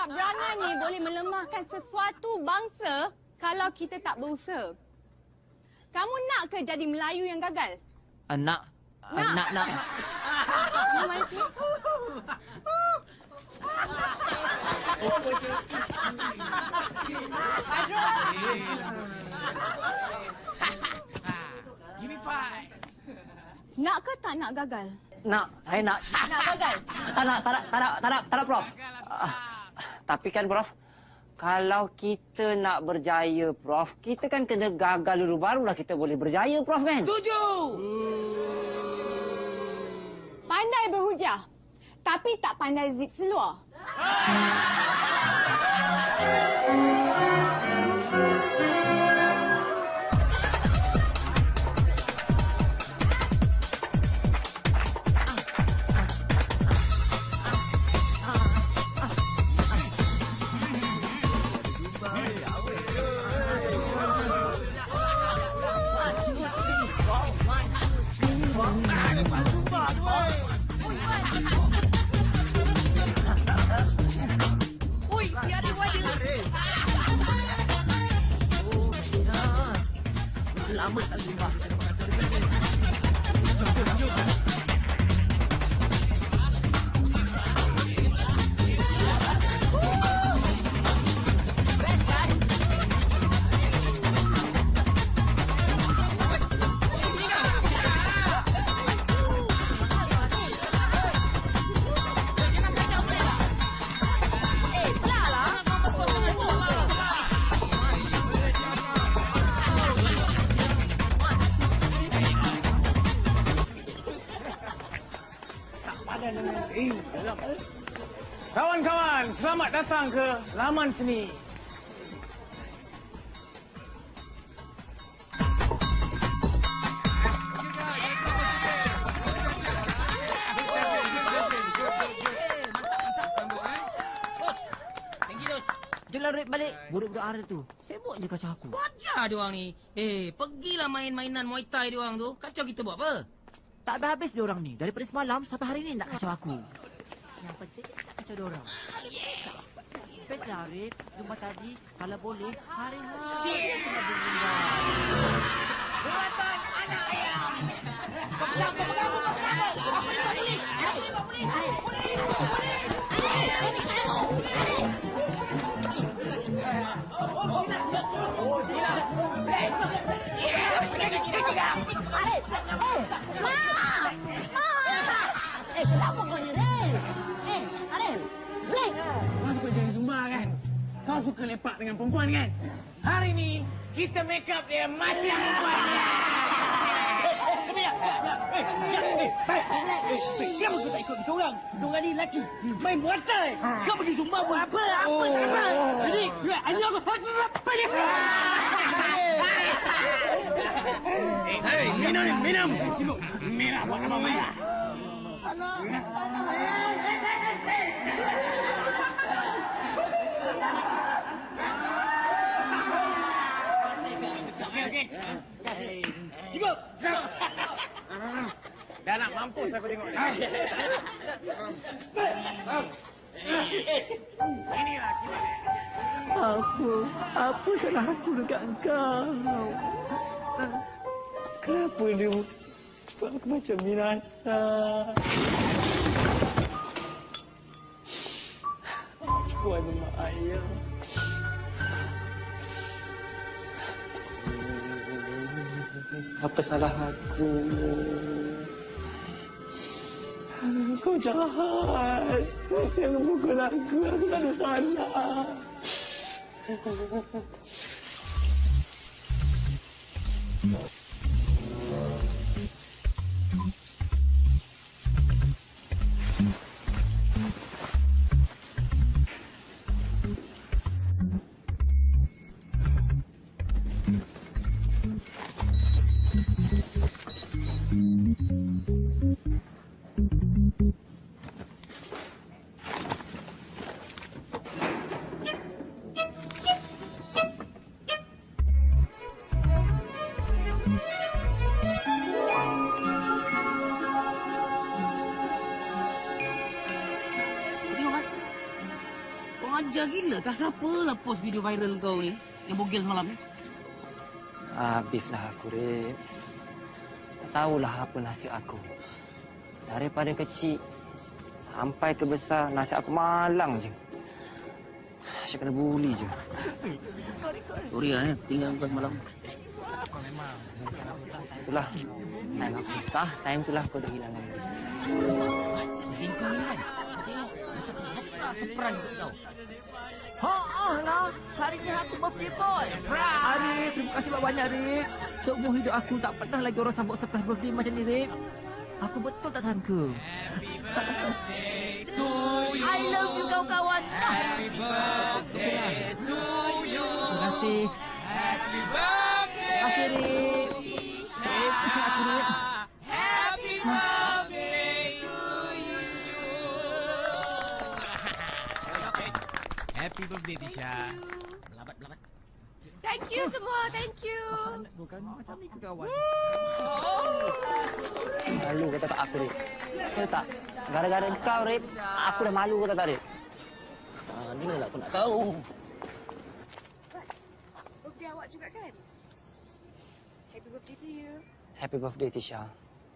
Sebab berangan ni boleh melemahkan sesuatu bangsa kalau kita tak berusaha. Kamu nak ke jadi Melayu yang gagal? Uh, nak. Uh, Nak. nak, nak. Kamu mana sini? Give me five. Nak ke tak nak gagal? Nak. Saya nak. Nak gagal? Tak nak, tak nak, tak nak, tak nak, tak nak, Prof. Ah, tapi kan, Prof, kalau kita nak berjaya, Prof, kita kan kena gagal dulu barulah kita boleh berjaya, Prof, kan? Tuju. Pandai berhujah. Tapi tak pandai zip seluar. selamat datang ke Laman Seni. Jelah Red balik. Budak-budak Arif tu. Sibuk je kacau aku. Ajar dia orang ni. Eh, pergilah main mainan Muay Thai dia orang tu. Kacau kita buat apa? Tak habis-habis dia orang ni. Daripada semalam sampai hari ni nak kacau aku. Yang penting nak kacau dia orang. Best lah Arif. Jumpa tadi. Kalau boleh, hari-hari kita berlindung. Arif! Eh! Ma! Ma! Eh, kenapa kau ni? Eh, Arif! Black! Kau suka jadi Zumba kan? Kau suka lepak dengan perempuan kan? Hari ni kita make up dia macam perempuan. Kenapa kau tak ikut kita orang? Kita orang ni lelaki. Main muatai. Kau pergi zumba buat apa? Apa tak apa? Jadi, ini aku... Apa dia? Hei, minum ni, minum. Merah buat apa merah? Okey, okey. Cukup. Dah nak mampus aku tengok ni. Apa? Apa salah aku dekat kau? Kenapa dia buat aku macam binatang? Aku ada mak ayah. Apa salah aku? Kau jahat. Yang memukul aku, aku tak ada salah. No. Ajar gila tak siapa lah post video viral kau ni yang bogel semalam ni. Habislah aku, Rip. Tak tahulah apa nasib aku. Daripada kecil sampai ke besar, nasib aku malang je. Asyik kena bully je. Sorry lah eh. Tinggal kau semalam. Itulah. Time aku susah, time itulah aku dah hilang lagi. Jadi kau ni kan. Tengok. Besar surprise untuk kau. Ha ah lah. Hari ni aku birthday boy. Arif, terima kasih banyak Arif. Seumur hidup aku tak pernah lagi orang sambut surprise birthday macam ni, Arif. Aku betul tak sangka. I love you kawan-kawan. Happy birthday to you. Terima kasih. Happy birthday. Terima kasih, Arif. Arif, aku Arif. Happy birthday, Tisha. Thank you semua. Thank you. Bukan macam ni ke kawan? Malu kata tak aku, Rip. Tahu tak? Gara-gara kau, Rip, aku dah malu kata tak, Rip. Mana lah aku nak tahu. Birthday awak juga kan? Happy birthday to you. Happy birthday, Tisha.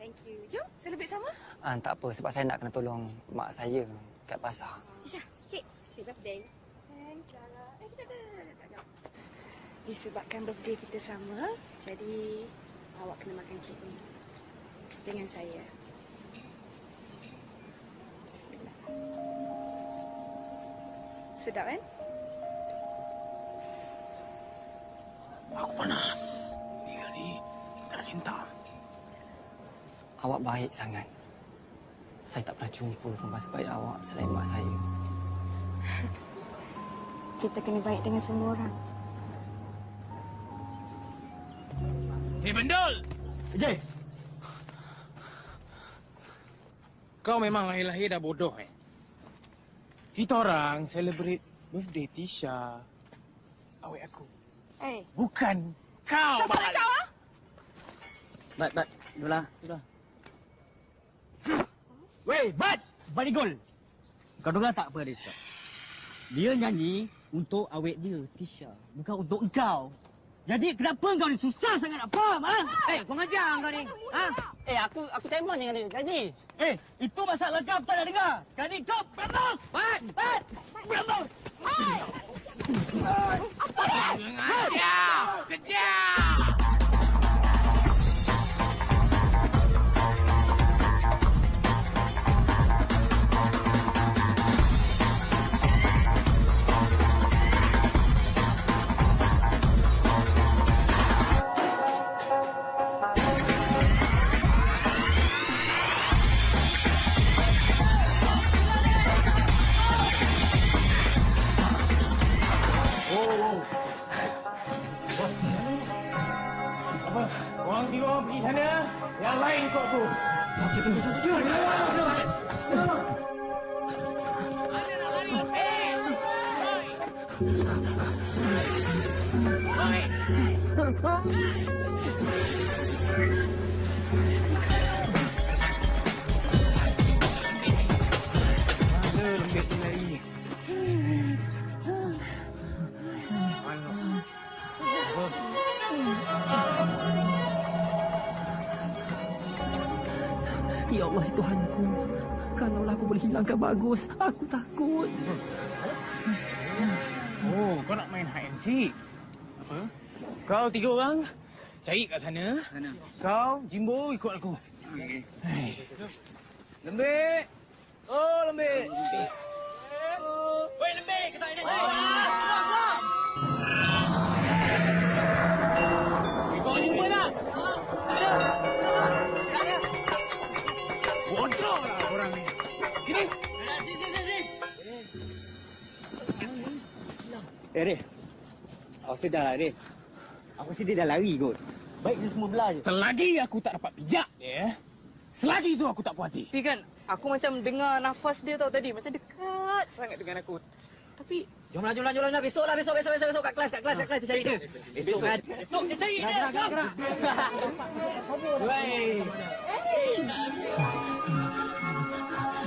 Thank you. Jom, celebrate sama. Ah, tak apa, sebab saya nak kena tolong mak saya kat pasar. Isha, cake. Happy birthday. Thanks, Lara. Eh, kejap, kejap, kejap, kejap. Disebabkan birthday kita sama, jadi awak kena makan kek ni. Dengan saya. Bismillah. Sedap kan? Aku panas. Ni kali tak cinta. Awak baik sangat. Saya tak pernah jumpa perempuan sebaik awak selain mak saya. Kita kena baik dengan semua orang. Hei, Bandul! Jay, Kau memang lahir-lahir dah bodoh eh. Kita orang celebrate birthday Tisha. Awet aku. Eh, Bukan kau. siapa nak kau ah? Bat, bat. Dua Dua Weh, Bat! Balik gol. Kau dengar tak apa dia cakap? Dia nyanyi untuk awet dia, Tisha. Bukan untuk engkau. Jadi kenapa kau ni susah sangat nak faham, ha? Eh, aku ngajar kau ni. Ha? Eh, aku aku tembak dengan dia tadi. Eh, itu masalah kau tak nak dengar. Sekarang ni kau berambus! Bat! Bat! Berambus! Kejar! Kejar! Apa? Orang tiga orang pergi sana. Yang lain ikut aku. Mana Allah, Tuhanku. Kalaulah aku boleh hilangkan bagus, aku takut. Oh, kau nak main hide and seek? Apa? Kau tiga orang cari kat sana. Sana. Kau, Jimbo ikut aku. Hai. Lembik. Oh, lembik. Weh, lembik! Kata ini. Kau Sini. Eh, Reh. Aku sedar lah, Reh. Aku rasa dia dah lari kot. Baik dia semua belah je. Selagi aku tak dapat pijak dia, selagi tu aku tak puas hati. Tapi kan aku macam dengar nafas dia tau tadi macam dekat sangat dengan aku. Tapi Jomlah, jomlah, jomlah. Besok lah, besok, besok, besok, besok. Kat kelas, kat kelas, kat kelas. Dia cari dia. Besok kan. Besok dia cari dia. Gerak, gerak,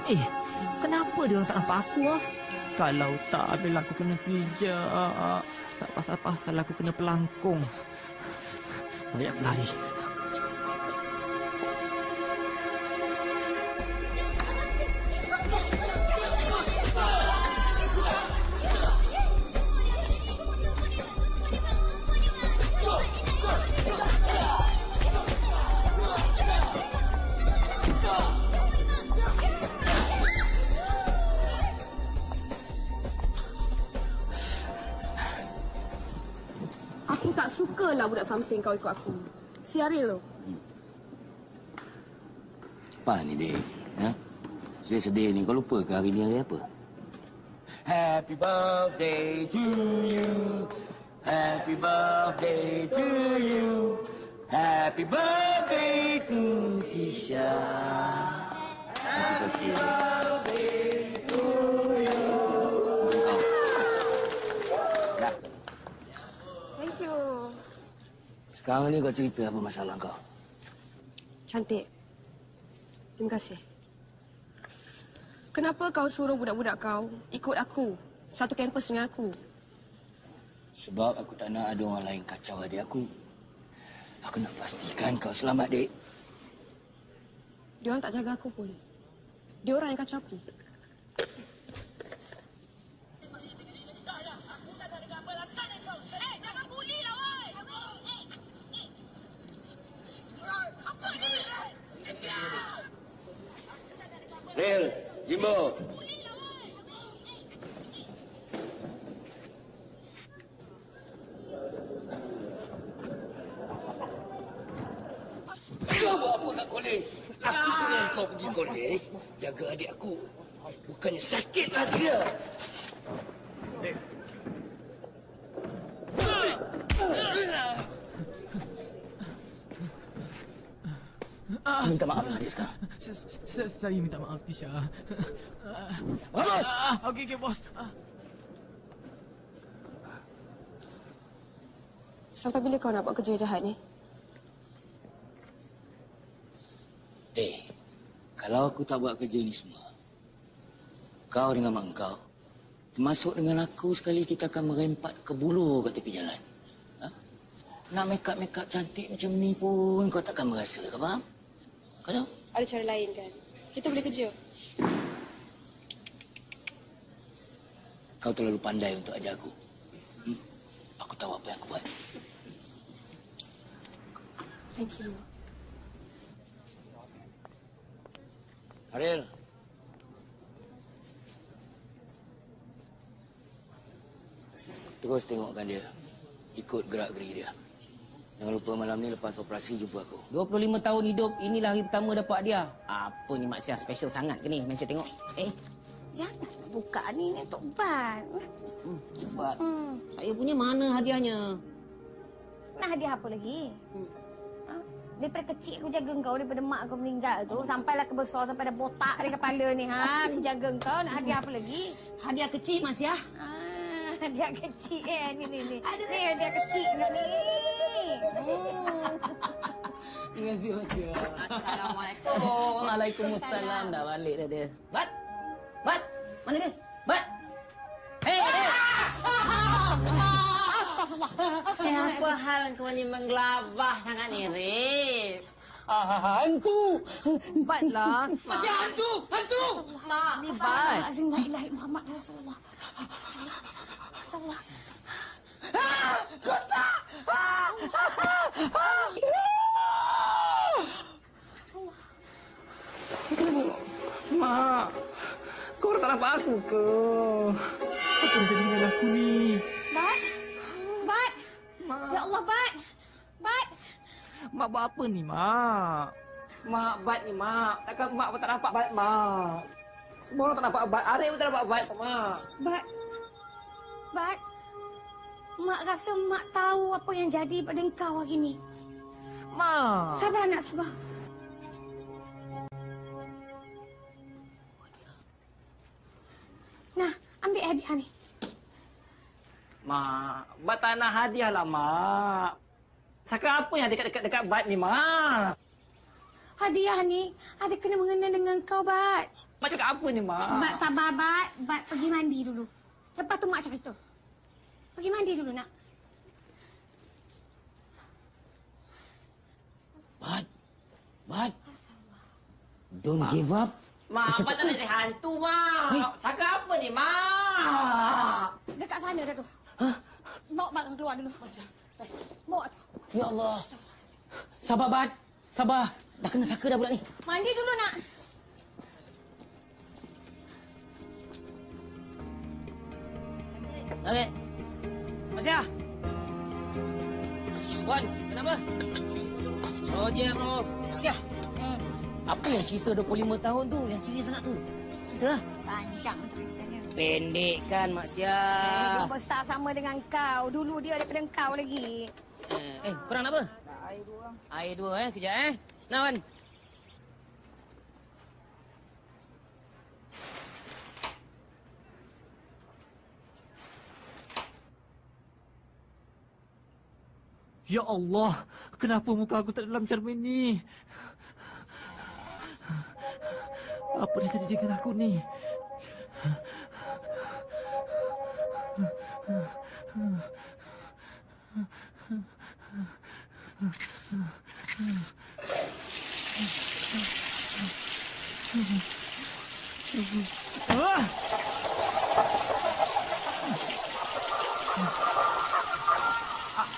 Eh, kenapa dia orang tak nampak aku ah? Kalau tak, bila aku kena pijak. Tak pasal-pasal aku kena pelangkung. Banyak berlari. Tak sukalah budak Samsing kau ikut aku. Si Ariel tu. Apa ni, Dek? Ha? Sedih-sedih ni. Kau lupa ke hari ni hari apa? Happy birthday to you. Happy birthday to you. Happy birthday to Tisha. Happy birthday to you. Thank you. Sekarang ni kau cerita apa masalah kau? Cantik. Terima kasih. Kenapa kau suruh budak-budak kau ikut aku? Satu kampus dengan aku. Sebab aku tak nak ada orang lain kacau adik aku. Aku nak pastikan kau selamat, Dek. Dia orang tak jaga aku pun. Dia orang yang kacau aku. Kolej? Aku suruh kau pergi kolej, jaga adik aku. Bukannya sakit hati dia. Minta maaf dengan adik sekarang. Saya minta maaf, Tisha. Vamos! Ah, Okey, okey, bos. Ah. Sampai bila kau nak buat kerja jahat ni? Eh, kalau aku tak buat kerja ni semua, kau dengan mak kau, termasuk dengan aku sekali kita akan merempat ke bulu kat tepi jalan. Ha? Nak make up-make up cantik macam ni pun kau takkan merasa, kau faham? Kau tahu? Ada cara lain kan? Kita boleh kerja. Kau terlalu pandai untuk ajar aku. Hmm? Aku tahu apa yang aku buat. Thank you. Ariel. Terus tengokkan dia. Ikut gerak-geri dia. Jangan lupa malam ni lepas operasi jumpa aku. 25 tahun hidup, inilah hari pertama dapat dia. Apa ni Mak Syah, special sangat ke ni? Mari saya tengok. Eh, Jangan buka ni ni untuk ban. hmm, cepat. Hmm. Saya punya mana hadiahnya? Nak hadiah apa lagi? Ha? Daripada kecil aku jaga kau daripada mak kau meninggal tu sampailah ke besar sampai dah botak di kepala ni ha. Aku jaga kau nak hadiah apa lagi? Hadiah kecil Mak Syah. Ah, hadiah kecil eh ni ni ni. Ni hadiah kecil ni ni. Hmm. Terima kasih Mak Syah. Assalamualaikum. Waalaikumsalam. Dah balik dah dia. Bat! Bat! Mana dia? Bat! Hei! Astagfirullah. Siapa hal kau ni menggelabah sangat ni, Rip? Ah, hantu. Batlah. Masih hantu! Hantu! Mak, Ni bat. Astagfirullahalazim la ilaha illallah Muhammad Rasulullah. Rasulullah. Rasulullah. Mak. Kau orang tak nampak aku ke? Apa yang jadi dengan aku ni? Bat. Bat. Mak. Ya Allah, Bat. Bat. Mak buat apa ni, Mak? Mak, bat ni, Mak. Takkan Mak pun tak nampak bat, Mak. Semua orang tak nampak bat. Arif pun tak nampak bat, Mak. Bat. Bat. Mak rasa mak tahu apa yang jadi pada engkau hari ni. Mak. Sabar nak sabar. Hadiah ni. Mak, bat tak nak hadiah lah, Mak. Saka apa yang dekat-dekat dekat bat ni, Mak? hadiah ni ada kena mengena dengan kau, Bat. Mak cakap apa ni, Mak? Bat sabar, Bat. Bat pergi mandi dulu. Lepas tu Mak cerita. Pergi mandi dulu, nak. Bad. Bad. Don't give up. Mak, apa tak nak jadi hantu, Mak? Cakap apa ni, Mak? Dekat sana dah tu. Bawa barang keluar dulu. Bawa tu. Ya Allah. Sabar, Bat. Sabar. Dah kena saka dah budak ni. Mandi dulu, nak. Okey. Masya. Wan, kenapa? Roger, bro. Masya. Hmm. Apa yang cerita 25 tahun tu? Yang serius sangat tu. Cerita lah. Panjang ceritanya. Pendek kan, Mak Sia. Dia besar sama dengan kau. Dulu dia daripada kau lagi. Eh, eh, korang nak apa? Nak air dua. Air dua eh, kejap eh. Nak, Wan. Ya Allah, kenapa muka aku tak dalam cermin ni? Apa yang terjadi dengan aku ni? Ah!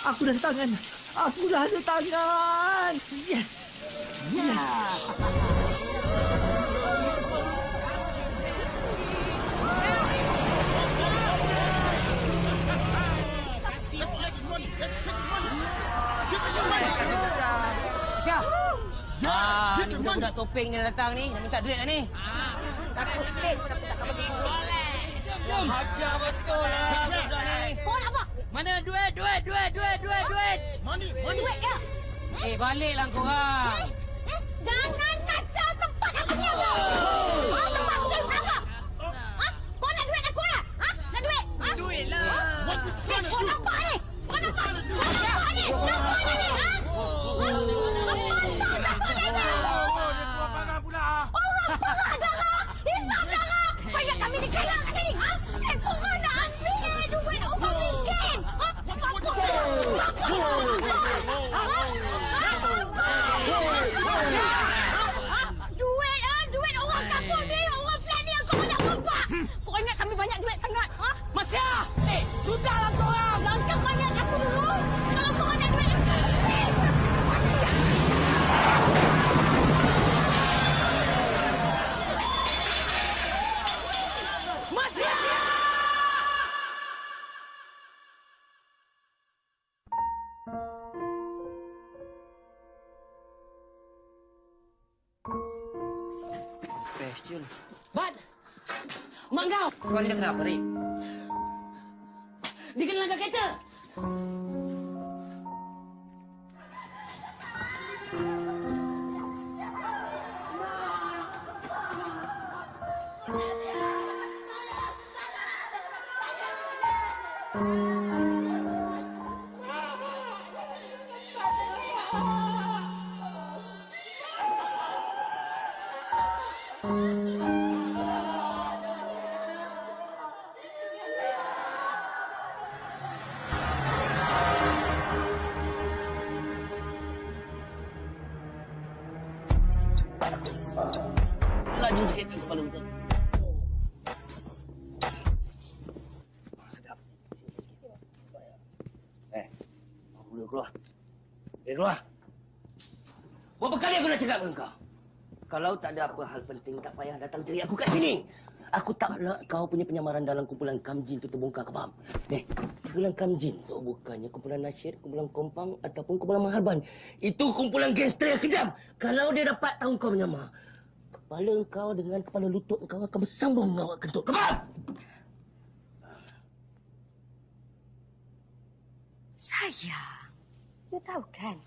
Aku dah tangan. Aku dah ada tangan. Yes. Yes. Masya. Ah, ni budak-budak topeng ni dah datang ni. Nak minta duit dah ni. Dah pusing pun aku tak kau bagi duit. Macam betul lah budak ni. Kau nak apa? Mana duit, duit, duit, duit, duit, duit. Money, money. Duit ya. Eh, baliklah korang. Eh, eh, jangan kacau tempat aku ni apa? Ha, tempat aku ni apa? Ha? Kau nak duit aku lah? Ha? Nak duit? Ha? Duit lah. Eh, kau nampak ni? Kau nampak? Kau nampak ni? Nampak kenapa, Rik? Dia kena langgar kereta! Kalau tak ada apa hal penting, tak payah datang cari aku kat sini. Aku tak nak kau punya penyamaran dalam kumpulan Kamjin tu terbongkar, kau faham? Eh, kumpulan Kamjin tu bukannya kumpulan nasyid, kumpulan kompang ataupun kumpulan maharban. Itu kumpulan gangster yang kejam. Kalau dia dapat tahu kau menyamar, kepala kau dengan kepala lutut kau akan bersambung awak kentut. Kau faham? Sayang, you tahu kan,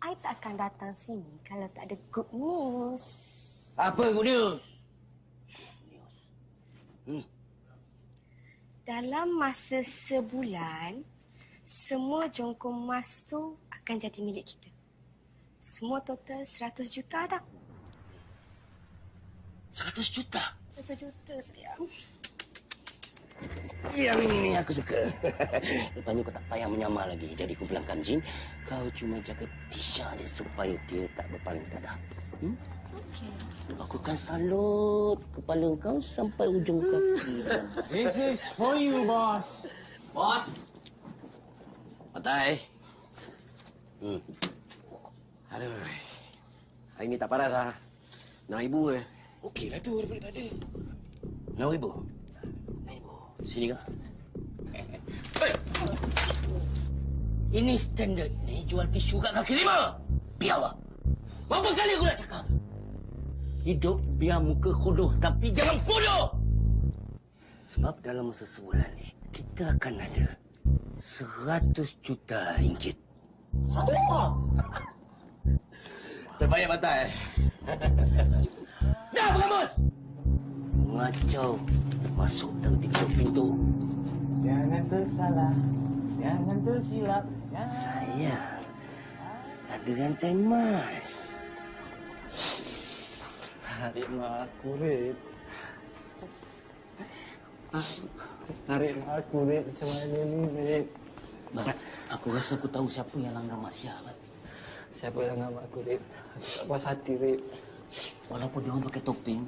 I tak akan datang sini kalau tak ada good news. Apa good news? Dalam masa sebulan, semua jongkong emas tu akan jadi milik kita. Semua total 100 juta dah. Seratus juta. Satu juta sayang. Yang ini ni aku suka. Lepas ni kau tak payah menyamar lagi jadi kumpulan kanjing. Kau cuma jaga Tisha je supaya dia tak berpaling tadah. Hmm? Okey. Aku akan salut kepala kau sampai ujung kaki. This is for you, boss. Bos. Matai. Hmm. Aduh. Hari ni tak paras ah. Nak ibu ke? Okey lah tu daripada tak ada. Nak ibu? Sini kau. Hey. Ini standard ni jual tisu kat kaki lima. Biar awak. Berapa kali aku nak cakap? Hidup biar muka kodoh tapi jangan bodoh. Sebab dalam masa sebulan ni kita akan ada seratus juta ringgit. Terbaik Matai. Dah pengamus! Ngacau. Masuk dalam tiga pintu. Jangan tersalah. Jangan tersilap. Jangan. Saya ada rantai emas. Tarik mak aku, Rip. Tarik mak aku, Rip. Macam mana ni, Rip? Bang, aku rasa aku tahu siapa yang langgar Mak Syah. Bang. Siapa yang ngam aku, Rip? Aku tak puas hati, Rip. Walaupun dia orang pakai topeng,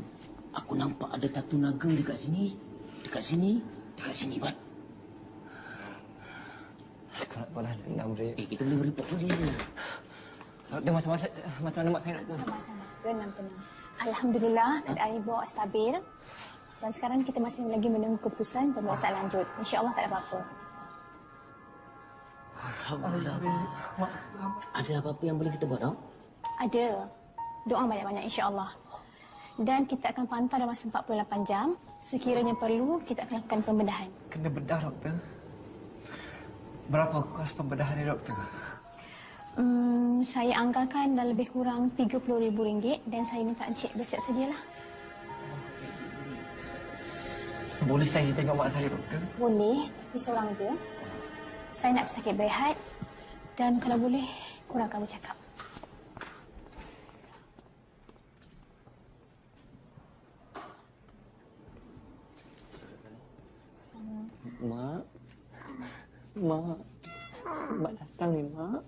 aku nampak ada tatu naga dekat sini. Dekat sini, dekat sini, Bat. Aku nak balas dendam, Rip. Eh, kita boleh report polis je. Doktor, macam mana, macam mana mak saya nak Sama-sama. Tenang-tenang. Alhamdulillah, keadaan ibu awak stabil. Dan sekarang kita masih lagi menunggu keputusan pemeriksaan lanjut. InsyaAllah tak ada apa-apa. Alhamdulillah. Ada apa-apa yang boleh kita buat, tau? Ada. Doa banyak-banyak insyaAllah. Dan kita akan pantau dalam masa 48 jam. Sekiranya perlu, kita akan lakukan pembedahan. Kena bedah, doktor. Berapa kos pembedahan ni, doktor? Hmm, saya anggarkan dah lebih kurang RM30,000 dan saya minta Encik bersiap sedialah. Boleh saya tengok mak saya, doktor? Boleh, tapi seorang je. Saya nak pesakit berehat dan kalau boleh, kurangkan bercakap. Mak. Mak. Mak datang ni, Mak.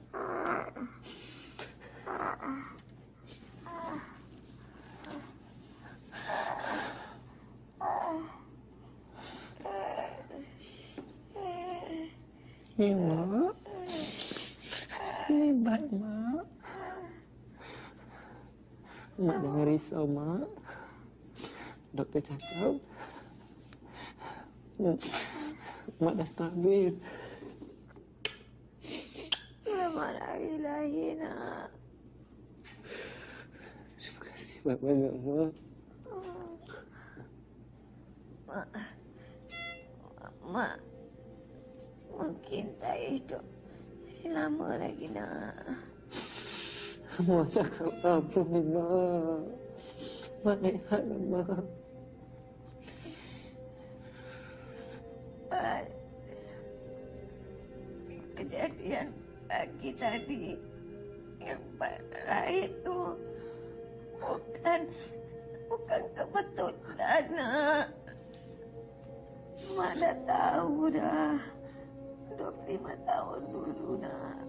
Ni, Mak. Ni, baik, Mak. Mak jangan risau, Mak. Doktor cakap Mak, Mak dah stabil. Selamat hari lahir nak. Terima kasih banyak-banyak, Mak. Mak. Mak. Mungkin tak hidup lama lagi nak. Mak cakap apa ni, Mak? Mak lihat, Mak. Mak. Kejadian pagi tadi yang parah itu bukan bukan kebetulan nak. Mak dah tahu dah. 25 tahun dulu nak.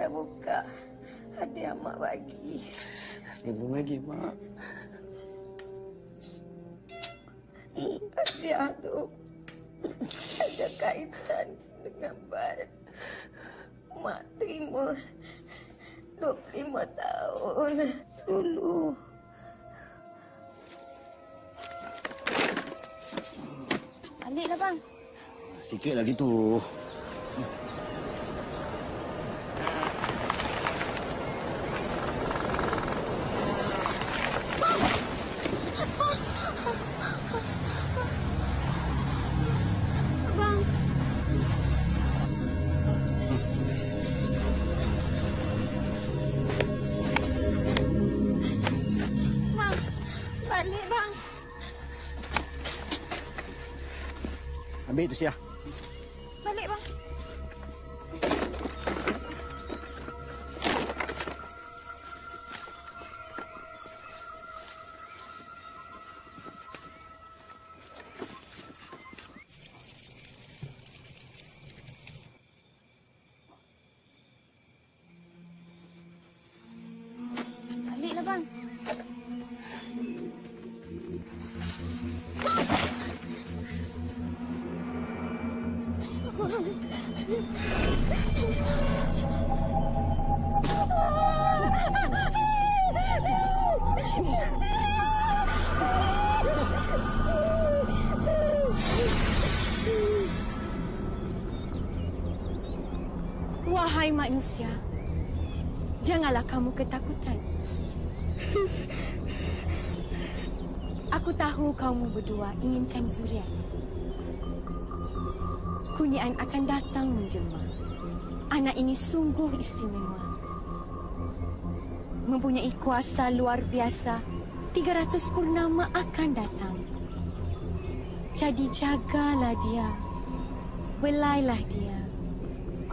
Dah buka hadiah mak bagi. Belum lagi, Mak. Hadiah tu ada kaitan dengan bar. Mak terima 25 tahun dulu. Baliklah bang. Sikit lagi tu. Ambil manusia, janganlah kamu ketakutan. Aku tahu kamu berdua inginkan zuriat. Kurniaan akan datang menjelma. Anak ini sungguh istimewa. Mempunyai kuasa luar biasa, 300 purnama akan datang. Jadi jagalah dia. Belailah dia.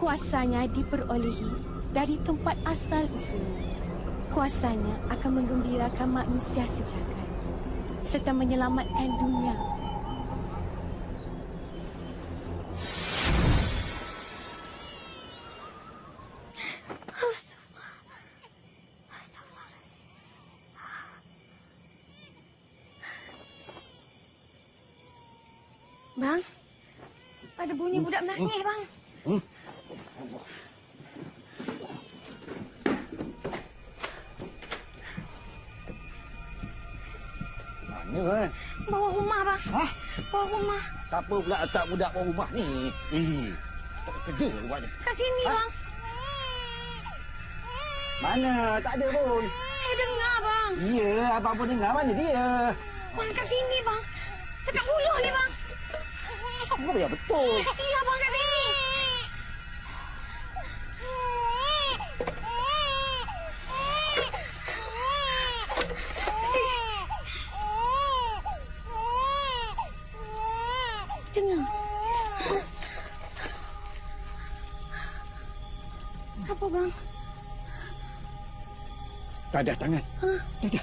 Kuasanya diperolehi dari tempat asal usulnya. Kuasanya akan menggembirakan manusia sejagat serta menyelamatkan dunia. Bang, ada bunyi budak menangis, Siapa pula letak budak bawah rumah ni? Eh, tak kerja dia buat ni. Kat sini, Hah? bang. Mana? Tak ada pun. Saya dengar, bang. Ya, abang pun dengar. Mana dia? Bang, kat sini, bang. Dekat buluh ni, bang. Apa yang betul? Tak ada tangan. Hah? Tak ada.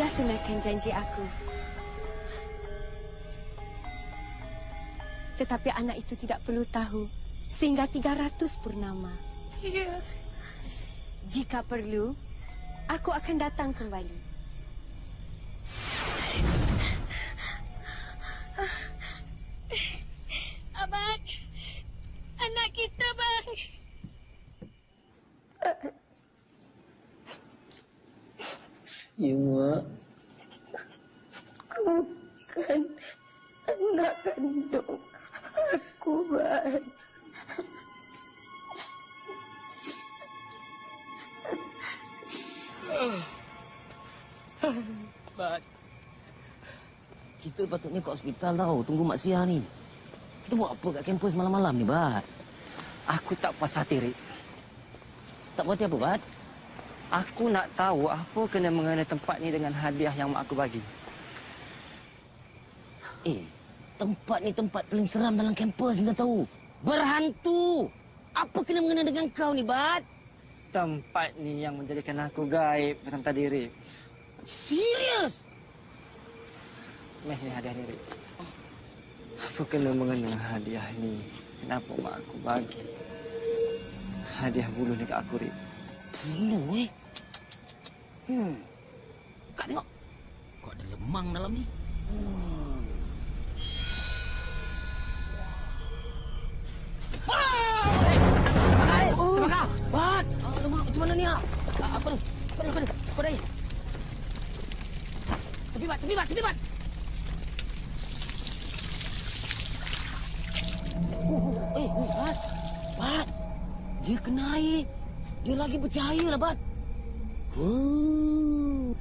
Sudah tunaikan janji aku. Tetapi anak itu tidak perlu tahu sehingga 300 purnama. Ya. Jika perlu, aku akan datang kembali. Abang. Anak kita, bang. Mak. Bukan anak kandung aku, bang. Bat. Kita patutnya ke hospital tau. Tunggu Mak Sia ni. Kita buat apa kat kampus malam-malam ni, Bat? Aku tak puas hati, Rik. Tak puas hati apa, Bat? Aku nak tahu apa kena mengenai tempat ni dengan hadiah yang mak aku bagi. Eh, tempat ni tempat paling seram dalam kampus kau tahu. Berhantu. Apa kena mengenai dengan kau ni, Bat? Tempat ni yang menjadikan aku gaib datang tadi, Rik. Serius? Mes ni hadiah ni, Rik. Apa kena mengenai hadiah ni? Kenapa mak aku bagi? Hadiah bulu ni kat aku, Rik. Bulu, eh? Hmm. Kak tengok. Kau ada lemang dalam ni. Hmm. Oh, Bat! Alamak, macam mana ni, ah? Apa ni? Apa ni? Apa ni? Apa ni? Tepi, Bat! Tepi, Bat! Tepi, Bat! Oh, oh, eh, Bat! Bat! Dia kena air. Dia lagi bercahaya lah, Bat. Oh.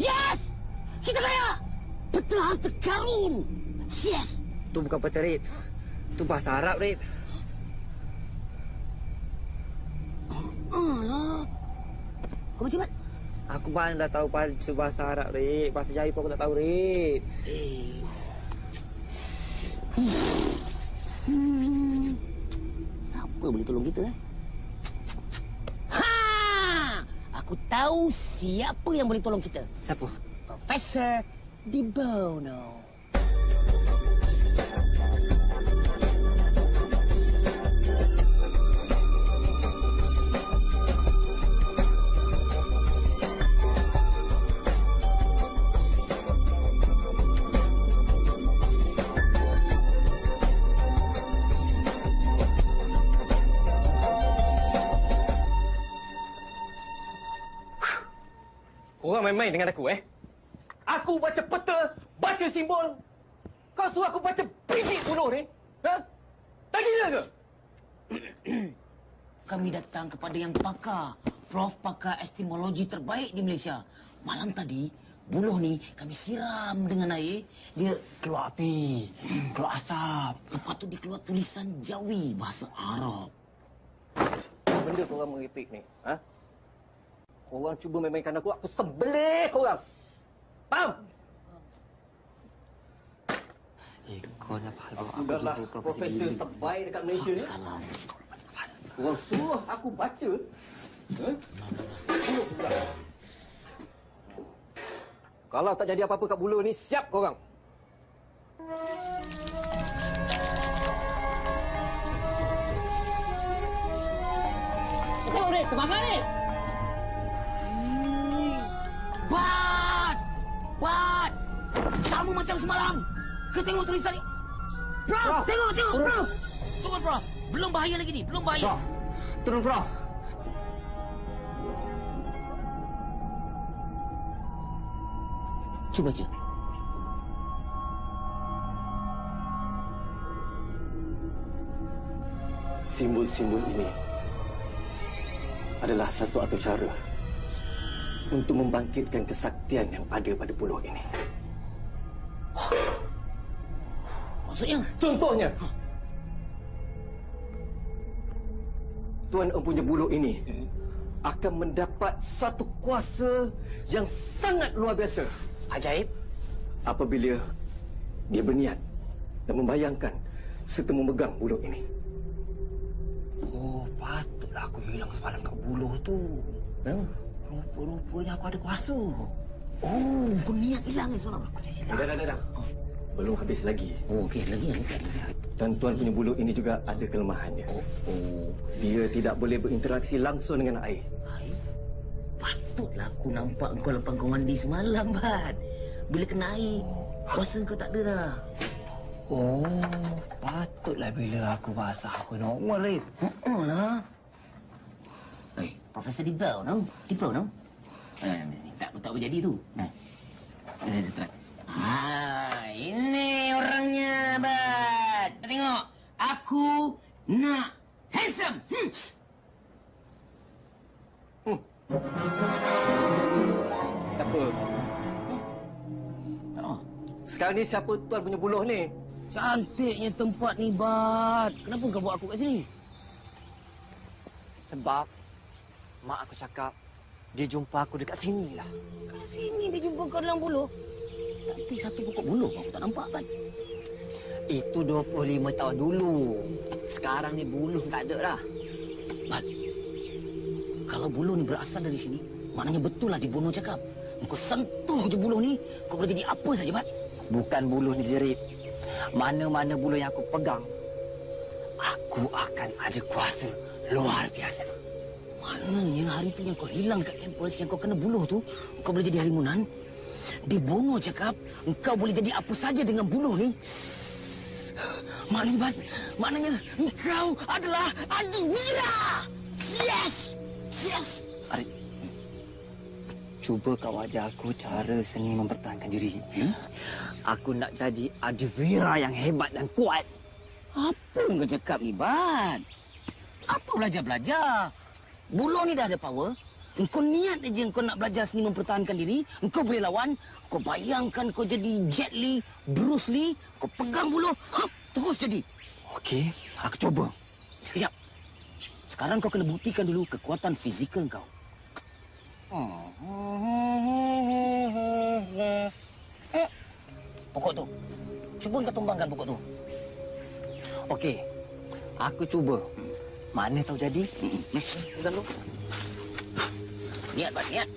Yes! Kita kaya! Betul harta karun! Yes! Tu bukan peta, Rik. Tu bahasa Arab, Rik. Alah. Kau macam mana? Aku mana dah tahu bahasa bahasa Arab, Rik. Bahasa Jawi pun aku tak tahu, Rik. Eh. Hmm. Siapa boleh tolong kita, eh? Ha! Aku tahu siapa yang boleh tolong kita. Siapa? Profesor Di Bono. Main-main dengan aku, eh? Aku baca peta, baca simbol. Kau suruh aku baca biji buluh ni? Ha? Tak gila ke? Kami datang kepada yang pakar. Prof pakar estimologi terbaik di Malaysia. Malam tadi, buluh ni kami siram dengan air. Dia keluar api, keluar asap. Lepas tu dia keluar tulisan Jawi bahasa Arab. Benda korang merepek ni, ha? Korang cuba main-mainkan aku, aku sembelih korang. Faham? Eh, kau ni apa hal Aku aku adalah jumpa profesor terbaik dekat Malaysia ni. Korang suruh aku baca. Ha? Pula. Kalau tak jadi apa-apa kat bulu ni, siap korang. Tengok, Red. Terbakar, Red. Bat! Sama macam semalam. Kau tengok tulisan ni. Prof, tengok, tengok, Turun. Prof. Turun, Prof. Belum bahaya lagi ni, belum bahaya. Prof. Turun, Prof. Cuba baca. Simbol-simbol ini adalah satu atau cara untuk membangkitkan kesaktian yang ada pada pulau ini. Maksudnya? Contohnya, Tuan Empunya Buluh ini akan mendapat satu kuasa yang sangat luar biasa. Ajaib. Apabila dia berniat dan membayangkan serta memegang buluh ini. Oh, patutlah aku hilang semalam kat buluh tu. Kenapa? Rupa-rupanya aku ada kuasa. Oh, kau niat hilang ni. Aku dah hilang. Dah, dah, dah, dah. Belum habis lagi. Oh, okey. Lagi, lagi, lagi. Dan Tuan punya buluh ini juga ada kelemahannya. Oh, oh. Dia tidak boleh berinteraksi langsung dengan air. Air? Patutlah aku nampak kau lepas kau mandi semalam, Bat. Bila kena air, kuasa kau tak ada dah. Oh, patutlah bila aku basah aku normal, Rip. Oh lah. Eh, Profesor Dibau, no? Dibau, no? Eh, tak, tak berjadi tu. Nah. Eh, saya try. Ah, ini orangnya, Bat. Tengok. Aku nak handsome. Hmm. Tak apa. Oh, Sekarang ni siapa Tuan punya buluh ni? cantiknya tempat ni, Bat. Kenapa kau bawa aku kat sini? Sebab mak aku cakap dia jumpa aku dekat sini lah. Kat sini dia jumpa kau dalam buluh. Tapi satu pokok buluh aku tak nampak, Bat. Itu 25 tahun dulu. Sekarang ni buluh tak ada dah. Bat, kalau buluh ni berasal dari sini, maknanya betul lah dibunuh cakap. Kau sentuh je buluh ni, kau boleh jadi apa saja, Bat. Bukan buluh ni jerit. Mana-mana buluh yang aku pegang, aku akan ada kuasa luar biasa. Maknanya hari tu yang kau hilang kat kampus, yang kau kena buluh tu, kau boleh jadi halimunan. Dibunuh cakap, engkau boleh jadi apa saja dengan buluh ni. Maknanya, Bat, maknanya engkau adalah Adivira! Yes! Yes! Arif, cuba kau ajar aku cara seni mempertahankan diri. Hmm? Aku nak jadi Adivira yang hebat dan kuat. Apa yang kau cakap ni, Bat? Apa belajar-belajar? Buluh ni dah ada power. Engkau niat aja engkau nak belajar seni mempertahankan diri. Engkau boleh lawan. Kau bayangkan kau jadi Jet Li, Bruce Lee. Kau pegang buluh. Hap, terus jadi. Okey, aku cuba. Sekejap. Sekarang kau kena buktikan dulu kekuatan fizikal kau. Pokok tu. Cuba kau tumbangkan pokok tu. Okey, aku cuba. Mana tahu jadi? Eh, pegang dulu. Niat, Bat, niat.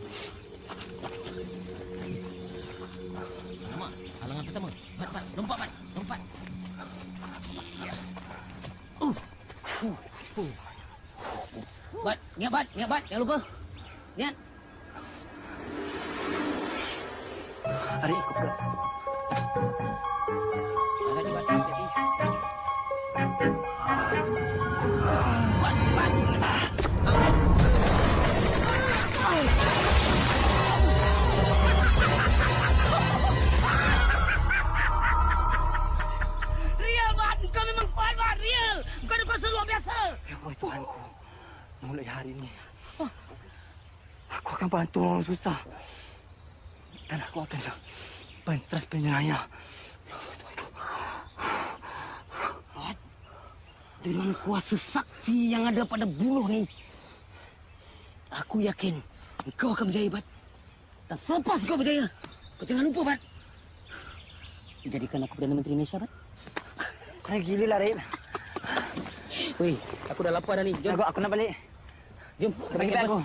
Alamak, halangan pertama. Bat, Bat, lompat, Bat, lompat. Uh. Uh. Uh. Bat, niat, Bat, niat, Bat, jangan lupa. Niat. Arif, ikut pula. Hati-hati, Bat, Wahai Tuhanku, mulai hari ini, aku akan bantu orang susah. Dan aku akan pentas penyelaya. Dengan kuasa sakti yang ada pada buluh ni, aku yakin kau akan berjaya, Bat. Dan selepas kau berjaya, kau jangan lupa, Bat. Jadikan aku Perdana Menteri Malaysia, Bat. Kau gila lah, Weh, aku dah lapar dah ni. Jom. Aku, aku nak balik. Jom, kita balik kampus. aku.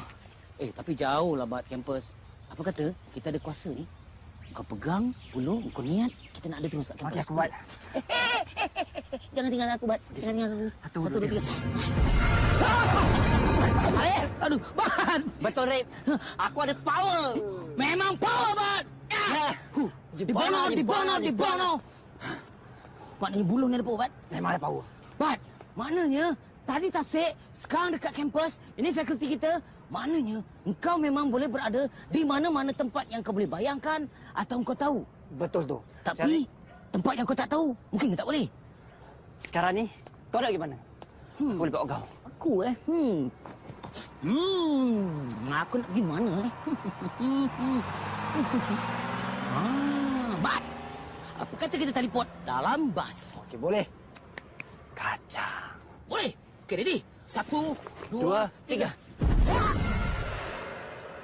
Eh, tapi jauh lah, Bat, kampus. Apa kata, kita ada kuasa ni. Kau pegang, ulur, kau niat, kita nak ada terus kat kampus. Okey, aku buat. Jangan tinggalkan aku, Bat. Jangan tinggalkan aku. Satu, Satu dua, dua, tiga. Rip, aduh, Bat. Betul, Rip. Aku ada power. Memang power, Bat. Ya. Di bono, di bono, di bono. Maknanya buluh ni ada power, Bat. Memang ada power. Maknanya tadi tasik, sekarang dekat kampus, ini fakulti kita. Maknanya engkau memang boleh berada di mana-mana tempat yang kau boleh bayangkan atau engkau tahu. Betul tu. Tapi tempat yang kau tak tahu, mungkin tak boleh. Sekarang ni, kau nak pergi mana? Hmm. Aku boleh bawa kau. Aku eh. Hmm. Hmm. Aku nak pergi mana eh? ah, Bat. Apa kata kita teleport dalam bas? Okey, boleh. Kaca. Boleh. Okey, ready? Satu, Dua, dua, tiga.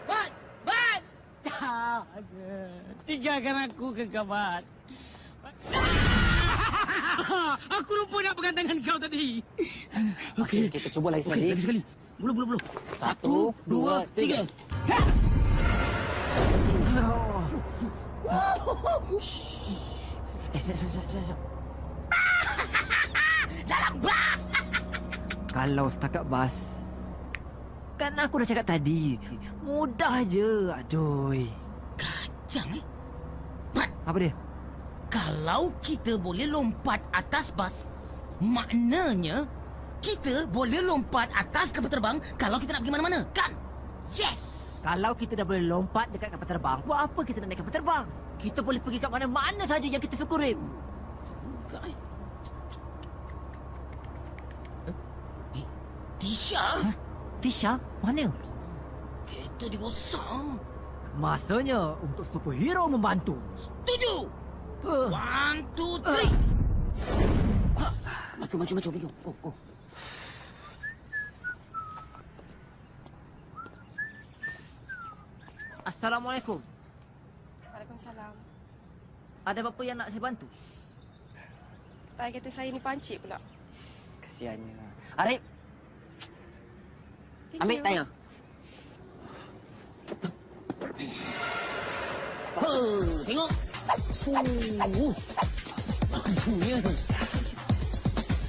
Bat! Bat! Tinggalkan aku ke kabat. Aku lupa nak pegang tangan kau tadi. Okey, kita cuba lagi Okey, sekali. lagi sekali. Belum, belum, belum. Satu, dua, tiga. Eh, sekejap, sekejap, sekejap, sekejap. Dalam bas! Kalau setakat bas, kan aku dah cakap tadi. Mudah je. Aduh. Kacang eh. Apa dia? Kalau kita boleh lompat atas bas, maknanya kita boleh lompat atas kapal terbang kalau kita nak pergi mana-mana, kan? Yes! Kalau kita dah boleh lompat dekat kapal terbang, buat apa kita nak naik kapal terbang? Kita boleh pergi kat mana-mana saja yang kita suka, Rim. Enggak eh. Eh, Tisha? Tisha? Mana? Kereta dia rosak. Masanya untuk superhero membantu. Setuju! Uh. One, two, three! Ha, Maju, maju, maju, maju. Go, go. Assalamualaikum. Waalaikumsalam. Ada apa-apa yang nak saya bantu? Tai kata saya ni pancit pula. Kesiannya. Arif, Thank ambil you. tayar. Huh, tengok. Uh. Bagusnya tu.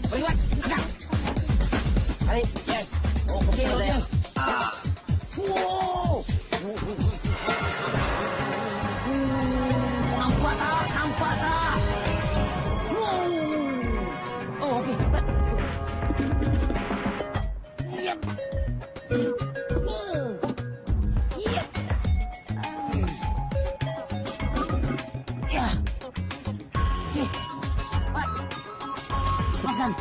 Boleh buat. Agak. Arif, Yes. Oh, okey, Betul, okey. ya. Ah. Wow. Nampak tak? Nampak tak? Lepaskan.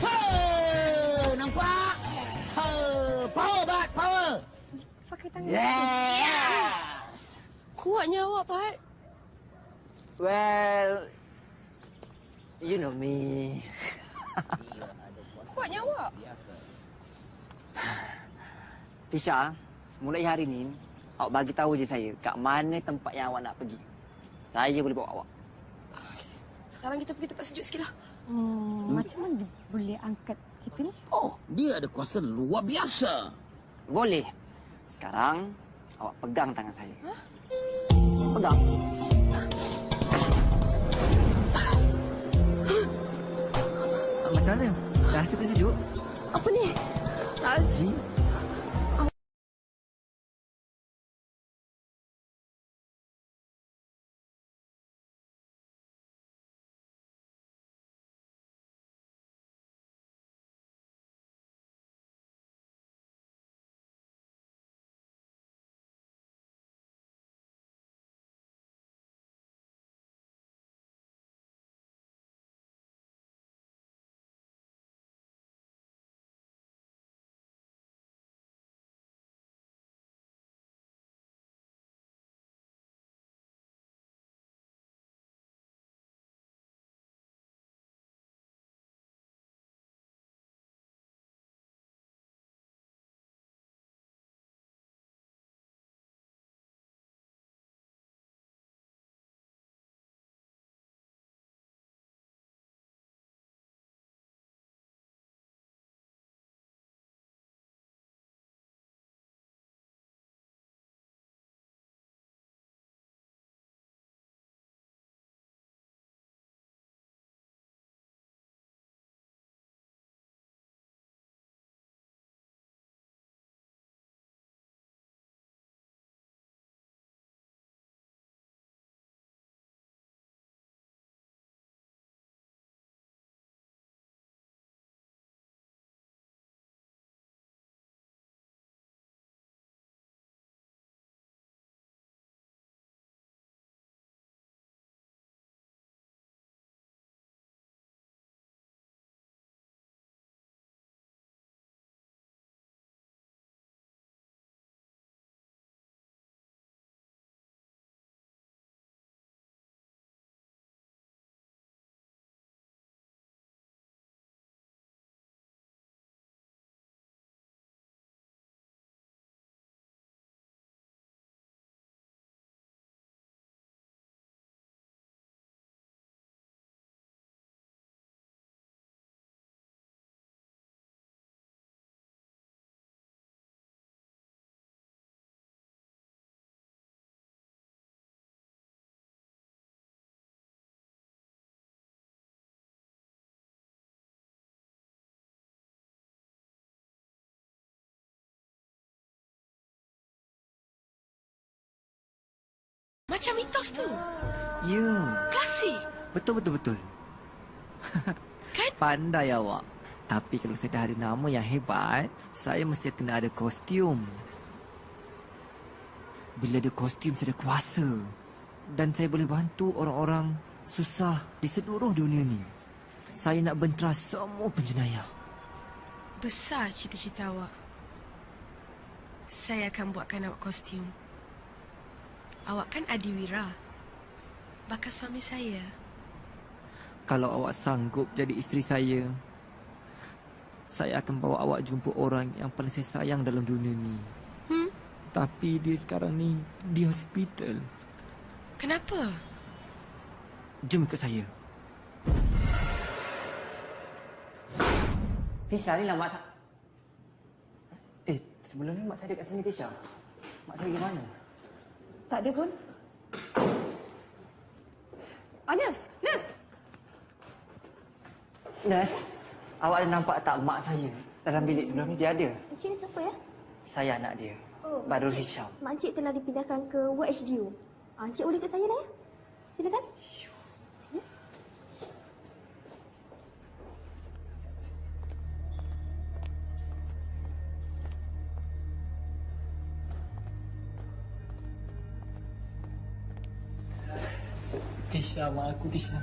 Huh, nampak? Huh, power, Bat, power. Pakai tangan. Yeah. Kuatnya awak, Pat. Well, you know me. Kuatnya awak. Tisha, mulai hari ni, awak bagi tahu je saya kat mana tempat yang awak nak pergi. Saya boleh bawa awak. Sekarang kita pergi tempat sejuk sikit lah. Hmm, macam mana dia boleh angkat kita ni? Oh, dia ada kuasa luar biasa. Boleh. Sekarang, awak pegang tangan saya. Pegang. Macam mana? Dah cukup sejuk? Apa ni? Salji. Macam mitos tu. Ya. Klasik. Betul, betul, betul. Kan? Pandai awak. Tapi kalau saya dah ada nama yang hebat, saya mesti kena ada kostum. Bila ada kostum, saya ada kuasa. Dan saya boleh bantu orang-orang susah di seluruh dunia ni. Saya nak bentera semua penjenayah. Besar cita-cita awak. Saya akan buatkan awak kostum. Awak kan Adiwira. Bakal suami saya. Kalau awak sanggup jadi isteri saya, saya akan bawa awak jumpa orang yang paling saya sayang dalam dunia ni. Hmm? Tapi dia sekarang ni di hospital. Kenapa? Jom ikut saya. Tisha ni lah mak saya. Eh, sebelum ni mak saya ada kat sini Tisha. Mak saya pergi mana? Tak ada pun. Oh, nurse! Nurse! Nurse, awak ada nampak tak mak saya dalam bilik sebelum ni dia ada? Encik ni siapa ya? Saya anak dia. Oh, Badrul Makcik- Hisham. Makcik telah dipindahkan ke ward HDU. Ah, Encik boleh kat saya dah ya? Silakan. Tisha, mak aku Tisha.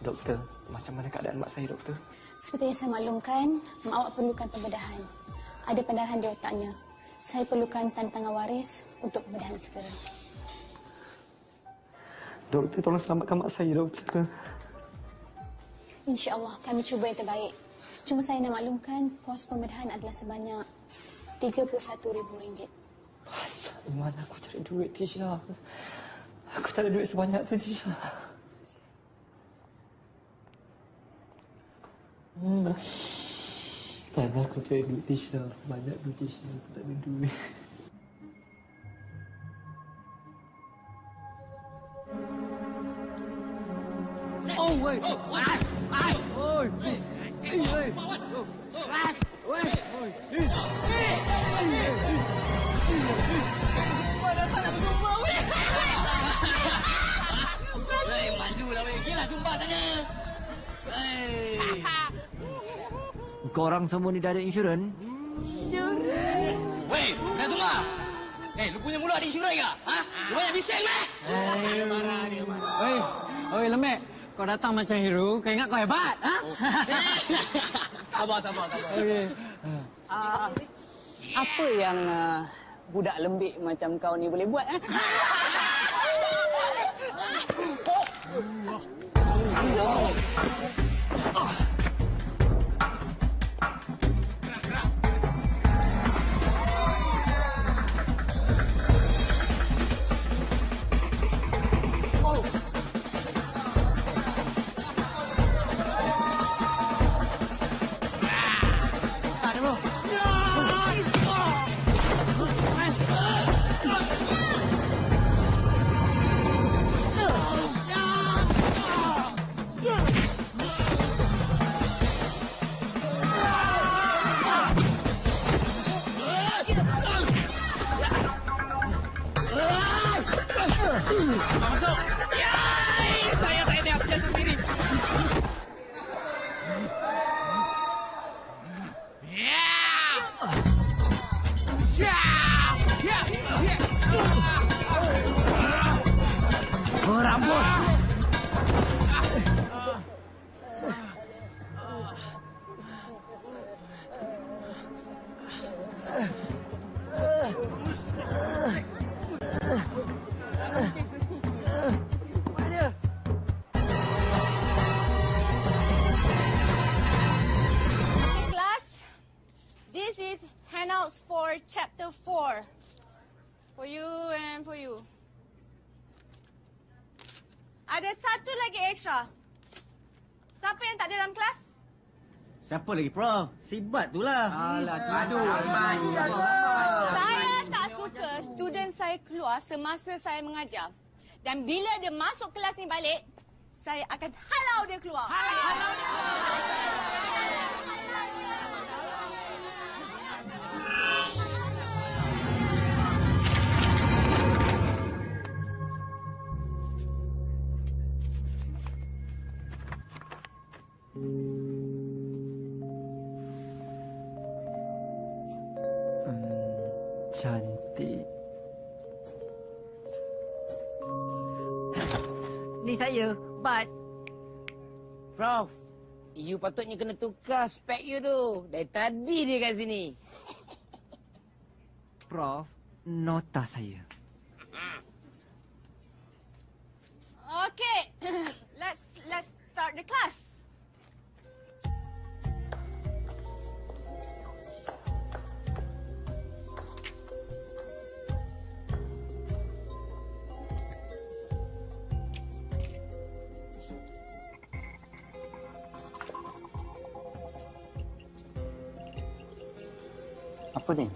Doktor, macam mana keadaan mak saya, doktor? Seperti yang saya maklumkan, mak awak perlukan pembedahan. Ada pendarahan di otaknya. Saya perlukan tanda tangan waris untuk pembedahan segera. Doktor, tolong selamatkan mak saya, doktor. InsyaAllah kami cuba yang terbaik. Cuma saya nak maklumkan kos pembedahan adalah sebanyak RM31,000. Di mana aku cari duit, Tisha? Aku tak ada duit sebanyak tu, Tisha. Hmm. Ada aku cari duit, Tisha. Banyak duit, Tisha. Aku tak ada duit. Oh, wait. Ah, ah, Eh, weh. Korang semua ni dah ada insurans? Weh, dah sumpah. Eh, lu punya mulut ada insurans ke? Ha? Lu banyak bising meh? Oi, oi lemek. Kau datang macam hero, kau ingat kau hebat, ha? Sabar, sabar, sabar. Okey. Uh, apa yang uh, budak lembik macam kau ni boleh buat? Eh? Masuk. Extra. Siapa yang tak ada dalam kelas? Siapa lagi, Prof? Sibat tu lah. Alah, aduh. Saya tak suka student saya keluar semasa saya mengajar. Dan bila dia masuk kelas ni balik, saya akan halau dia keluar. Halau dia keluar. Hmm, cantik. Ni saya, Bat. Prof, you patutnya kena tukar spek you tu. Dari tadi dia kat sini. Prof, nota saya. Okay, let's let's start the class. Apa ni?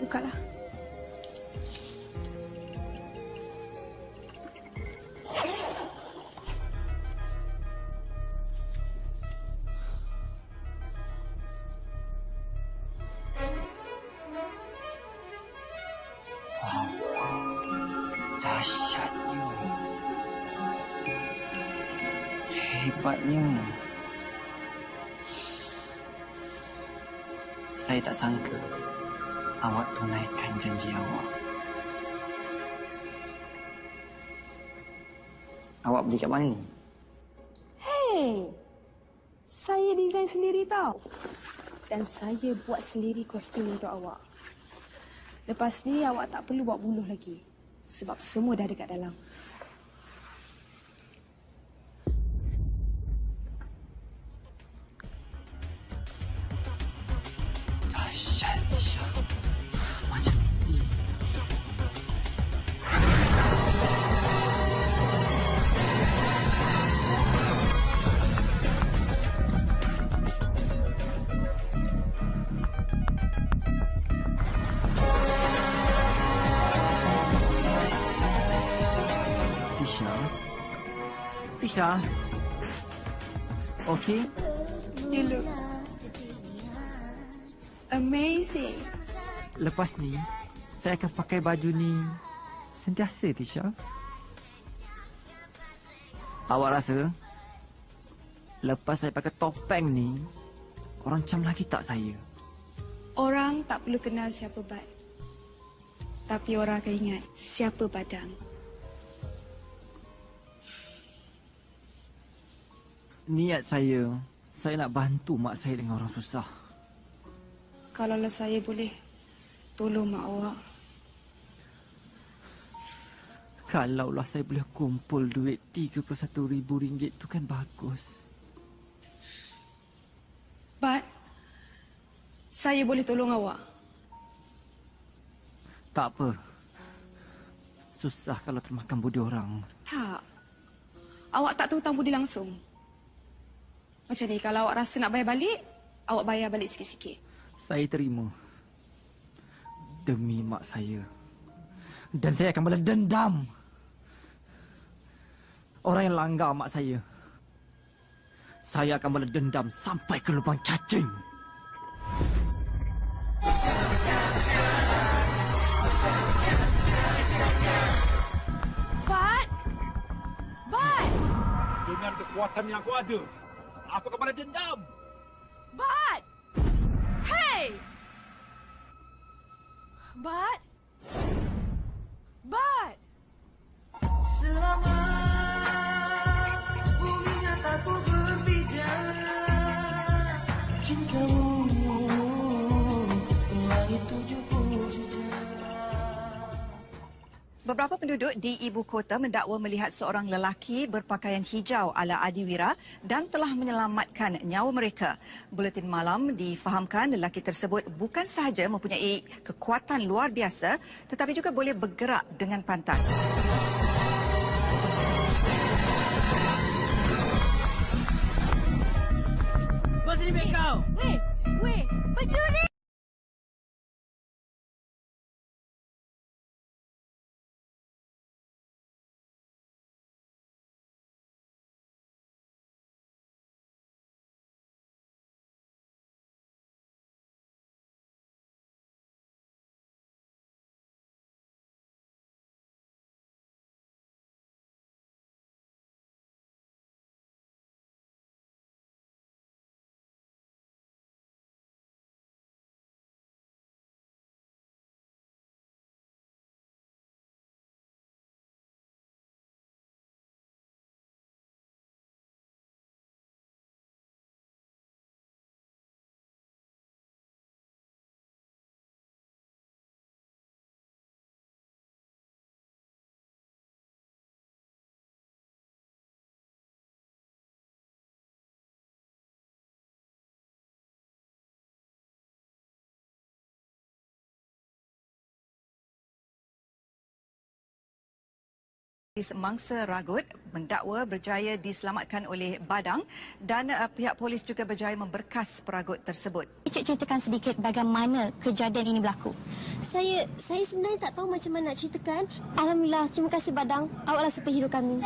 Bukalah. Dahsyatnya. Saya tak sangka awak tunaikan janji awak. Awak beli kat mana ni? Hey, saya design sendiri tau. Dan saya buat sendiri kostum untuk awak. Lepas ni awak tak perlu buat buluh lagi. Sebab semua dah dekat dalam. Pakai baju ni sentiasa, Tisha. Awak rasa lepas saya pakai topeng ni, orang cam lagi tak saya? Orang tak perlu kenal siapa Bat. Tapi orang akan ingat siapa Badang. Niat saya, saya nak bantu mak saya dengan orang susah. Kalaulah saya boleh tolong mak awak. Kalaulah saya boleh kumpul duit RM31,000 tu kan bagus. Bat, saya boleh tolong awak. Tak apa. Susah kalau termakan budi orang. Tak. Awak tak tahu hutang budi langsung. Macam ni, kalau awak rasa nak bayar balik, awak bayar balik sikit-sikit. Saya terima. Demi mak saya. Dan saya akan balas dendam. Orang yang langgar mak saya. Saya akan balas dendam sampai ke lubang cacing. Bat! Bat! Dengan kekuatan yang aku ada, aku akan balas dendam. Bat! Hey! Bat! Bat! Selama Beberapa penduduk di ibu kota mendakwa melihat seorang lelaki berpakaian hijau ala adiwira dan telah menyelamatkan nyawa mereka. Buletin malam difahamkan lelaki tersebut bukan sahaja mempunyai kekuatan luar biasa tetapi juga boleh bergerak dengan pantas. Bos ni kau. Weh! Weh! Pencuri! Polis Mangsa Ragut mendakwa berjaya diselamatkan oleh Badang dan uh, pihak polis juga berjaya memberkas peragut tersebut. Cik ceritakan sedikit bagaimana kejadian ini berlaku. Saya saya sebenarnya tak tahu macam mana nak ceritakan. Alhamdulillah, terima kasih Badang. Awaklah superhero kami.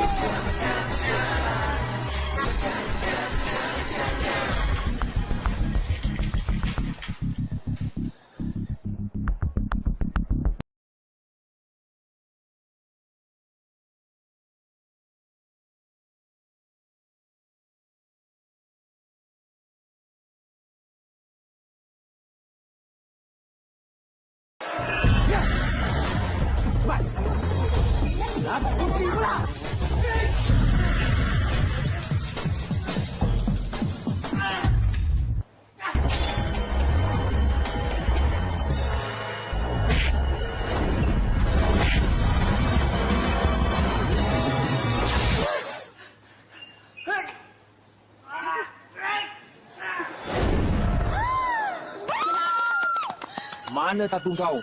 Mana tatu kau?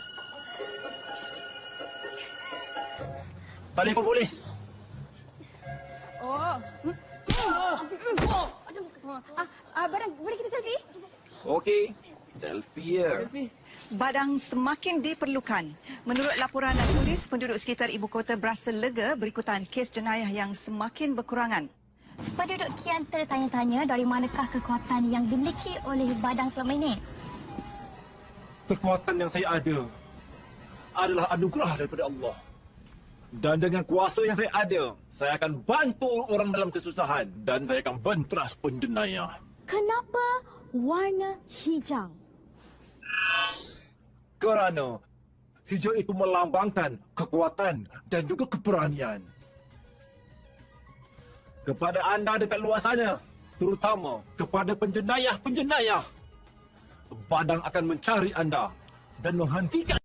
Telefon polis. Oh. Ah, ah, Badang, boleh kita selfie? Okey. Selfie ya. Badang semakin diperlukan. Menurut laporan tulis, penduduk sekitar ibu kota berasa lega berikutan kes jenayah yang semakin berkurangan. Penduduk kian tertanya-tanya dari manakah kekuatan yang dimiliki oleh Badang selama ini. Kekuatan yang saya ada adalah anugerah daripada Allah. Dan dengan kuasa yang saya ada, saya akan bantu orang dalam kesusahan dan saya akan benteras penjenayah. Kenapa warna hijau? Kerana hijau itu melambangkan kekuatan dan juga keberanian. Kepada anda dekat luar sana, terutama kepada penjenayah-penjenayah, Badang akan mencari anda. Dan menghentikan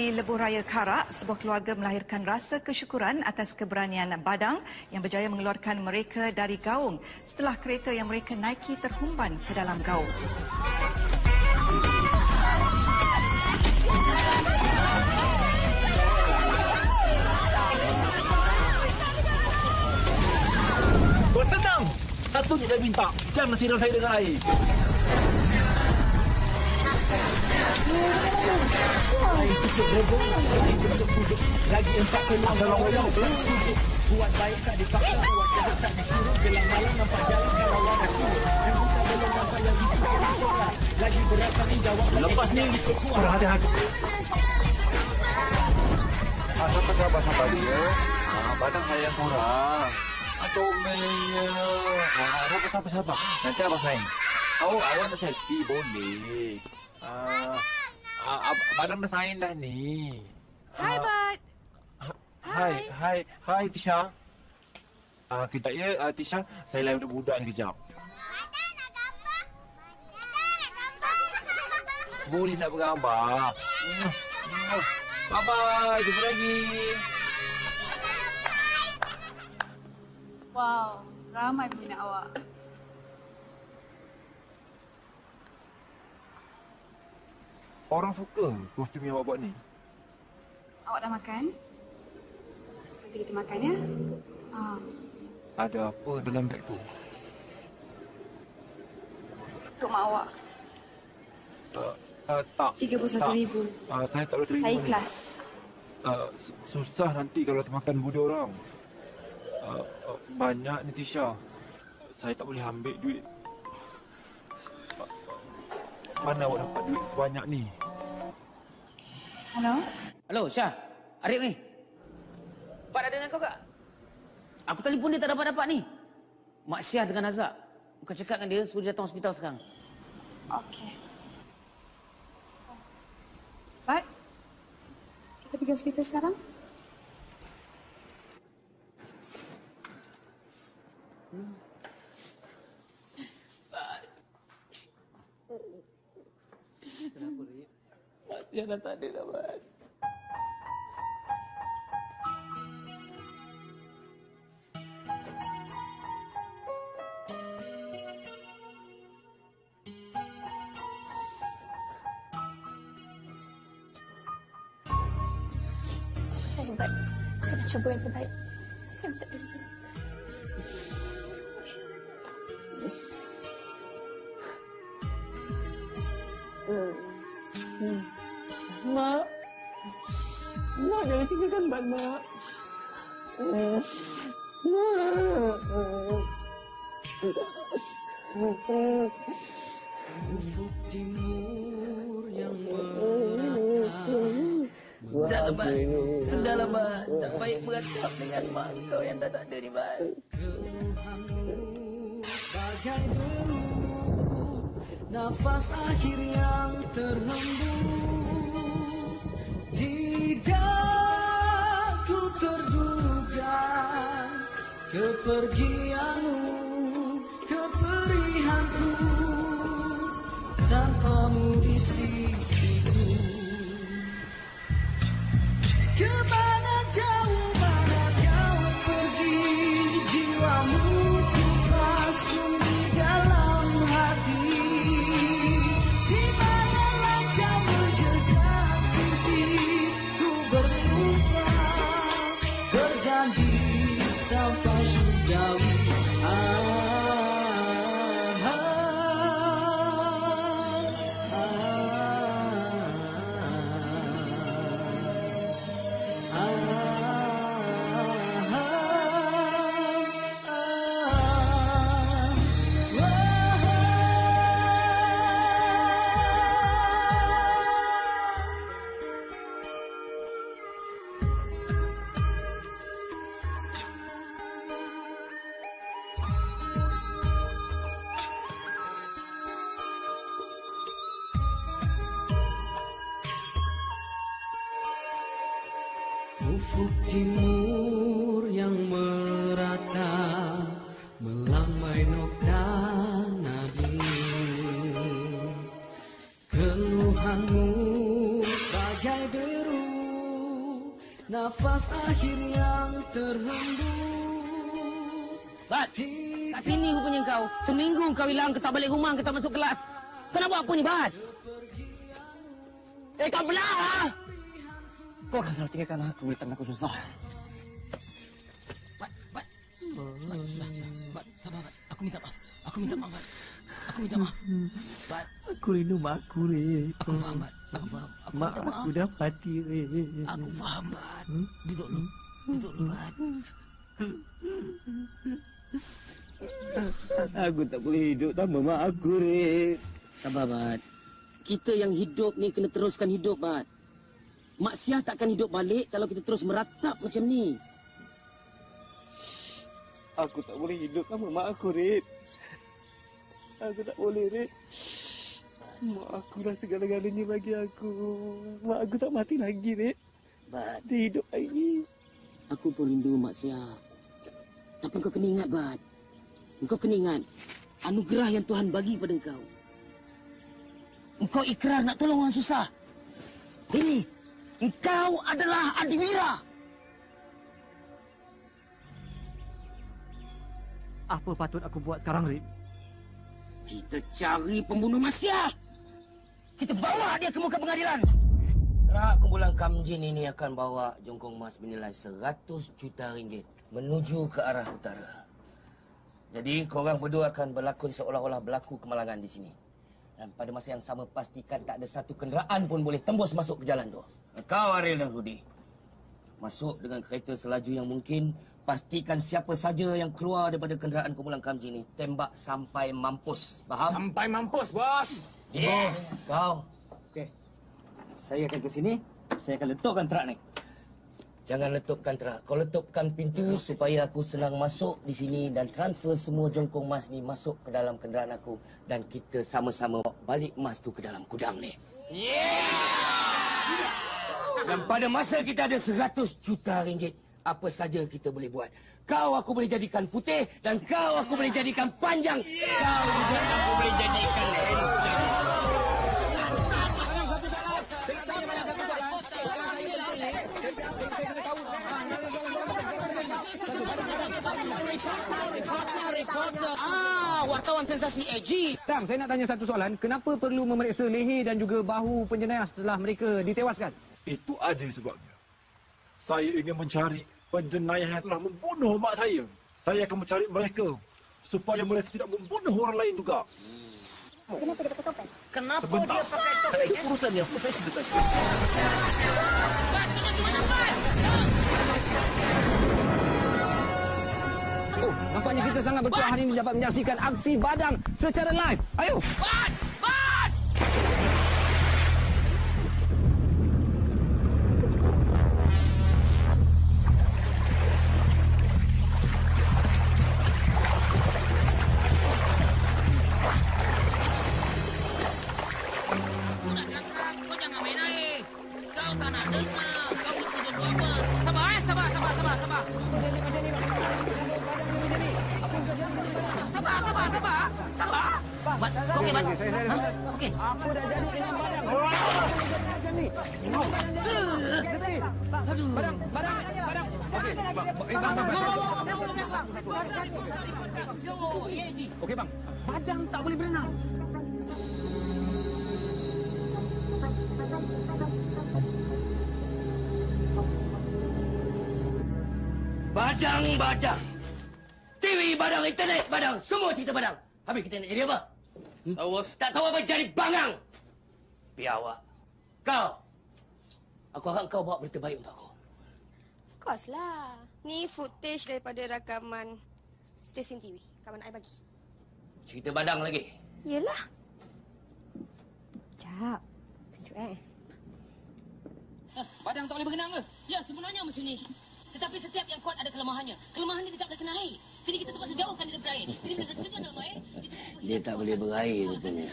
di Lebuh Raya Karak, sebuah keluarga melahirkan rasa kesyukuran atas keberanian Badang yang berjaya mengeluarkan mereka dari gaung setelah kereta yang mereka naiki terhumban ke dalam gaung. Tuan! Satu je saya minta. Jangan siram saya dengan air. Tak tak Lepas ni, berhati-hati. Ah, siapa sahabat sahabat dia? Ah, badan saya kurang. Atau omelnya. Ah, siapa siapa? Nanti abang main. Oh, awak nak selfie boleh. Ah, ah, badan dah sign dah ni. Hai, Ah, Bad. Hai, hai, hai Tisha. Ah, kejap ya, ah, Tisha. Saya lain budak ni kejap. Boleh nak bergambar. Bye-bye, jumpa lagi. Wow, ramai peminat awak. Orang suka kostum yang awak buat ni. Awak dah makan? Nanti kita makan ya. Ah, Ada apa dalam beg tu? untuk mak awak. Uh, uh, tak. RM31,000. Tak. Uh, saya tak boleh terima Saya ikhlas. Uh, su- susah nanti kalau makan budi orang. Uh, uh, banyak ni Tisha. Saya tak boleh ambil duit. Mana awak dapat duit sebanyak ni? Hello? Hello, Syah. Arif ni. Pak ada dengan kau kak? Aku telefon dia tak dapat-dapat ni. Mak Syah dengan Azak. Kau cakap dengan dia suruh dia datang hospital sekarang. Okey. Baik. Kita pergi hospital sekarang? Kenapa, Rip? Masih dah tak ada dah, Mat. Saya hebat. Saya dah cuba yang terbaik. Saya minta dulu. Mak. Mak jangan tinggalkan Mat, Mak. Mak. Ufuk timur yang merata Dah lah, Mat. Dah lah, Mat. Tak baik beratap dengan mak kau yang dah tak ada ni, Mat. Bagai deru Nafas akhir yang terhembus Tidak terduga Kepergianmu Keperihanku Tanpamu di sisiku Ufuk timur yang merata Melambai nokta nadi Keluhanmu bagai deru Nafas akhir yang terhembus Bat, kat sini rupanya kau. Seminggu kau hilang, kau tak balik rumah, kau tak masuk kelas. Kau nak buat apa ni, Bat? Eh, kau belah! ah! Kau akan selalu tinggalkan aku bila tangan aku susah. Bat, Bat. Bat, sudah, sudah. Bat, sabar, Bat. Aku minta maaf. Aku minta maaf, Bat. Aku minta maaf. Bat, Aku rindu mak aku, Rip. aku faham, Bat. Aku faham. Aku Mak minta maaf. aku dah mati, Rip. Aku faham, Bat. Duduk dulu. Duduk dulu, Bat. Aku tak boleh hidup tanpa mak aku, Rip. Sabar, Bat. Kita yang hidup ni kena teruskan hidup, Bat. Mak Syah takkan hidup balik kalau kita terus meratap macam ni. Aku tak boleh hidup tanpa mak aku, Rip. Aku tak boleh, Rip. Mak aku dah segala-galanya bagi aku. Mak aku tak mati lagi, Rip. Bat. Dia hidup lagi. Aku pun rindu Mak Syah. Tapi kau kena ingat, Bat. Kau kena ingat. Anugerah yang Tuhan bagi pada kau. Engkau ikrar nak tolong orang susah. Ini, engkau adalah Adiwira. Apa patut aku buat sekarang, Rip? Kita cari pembunuh Masya. Kita bawa dia ke muka pengadilan. Gerak kumpulan Kamjin ini akan bawa jongkong emas bernilai 100 juta ringgit menuju ke arah utara. Jadi korang berdua akan berlakon seolah-olah berlaku kemalangan di sini. Dan pada masa yang sama pastikan tak ada satu kenderaan pun boleh tembus masuk ke jalan tu. Kau Ariel dan Rudi. Masuk dengan kereta selaju yang mungkin. Pastikan siapa saja yang keluar daripada kenderaan kumpulan Kamji ini tembak sampai mampus. Faham? Sampai mampus, bos. Yeah. Kau. Okey. Saya akan ke sini. Saya akan letakkan truk ni. Jangan letupkan terak. Kau letupkan pintu supaya aku senang masuk di sini dan transfer semua jongkong emas ni masuk ke dalam kenderaan aku dan kita sama-sama balik emas tu ke dalam gudang ni. Dan pada masa kita ada 100 juta ringgit, apa saja kita boleh buat. Kau aku boleh jadikan putih dan kau aku boleh jadikan panjang. Kau juga aku boleh jadikan handsome. Wartawan sensasi AG. Tang, saya nak tanya satu soalan. Kenapa perlu memeriksa leher dan juga bahu penjenayah setelah mereka ditewaskan? Itu ada sebabnya. Saya ingin mencari penjenayah yang telah membunuh mak saya. Saya akan mencari mereka supaya mereka tidak membunuh orang lain juga. Kenapa dia pakai topeng? Kenapa Sebentar. dia pakai Saya topeng? itu eh? urusannya. Saya tanya. Oh, nampaknya kita sangat bertuah hari ini dapat menyaksikan aksi badang secara live. Ayo. Bat! Cerita badang. Habis kita nak jadi apa? Hmm? Tahu bos. Tak tahu apa jadi bangang. Biar awak. Kau. Aku harap kau bawa berita baik untuk aku. Of course lah. Ni footage daripada rakaman stesen TV. Kawan I bagi. Cerita badang lagi. Yelah. Sekejap. Tunjuk eh. Badang tak boleh berenang ke? Ya, sebenarnya macam ni. Tetapi setiap yang kuat ada kelemahannya. Kelemahan dia dia tak boleh kena air. Jadi kita terpaksa jauhkan dia daripada air. Jadi bila kita dalam air, Dia tak boleh berair rupanya.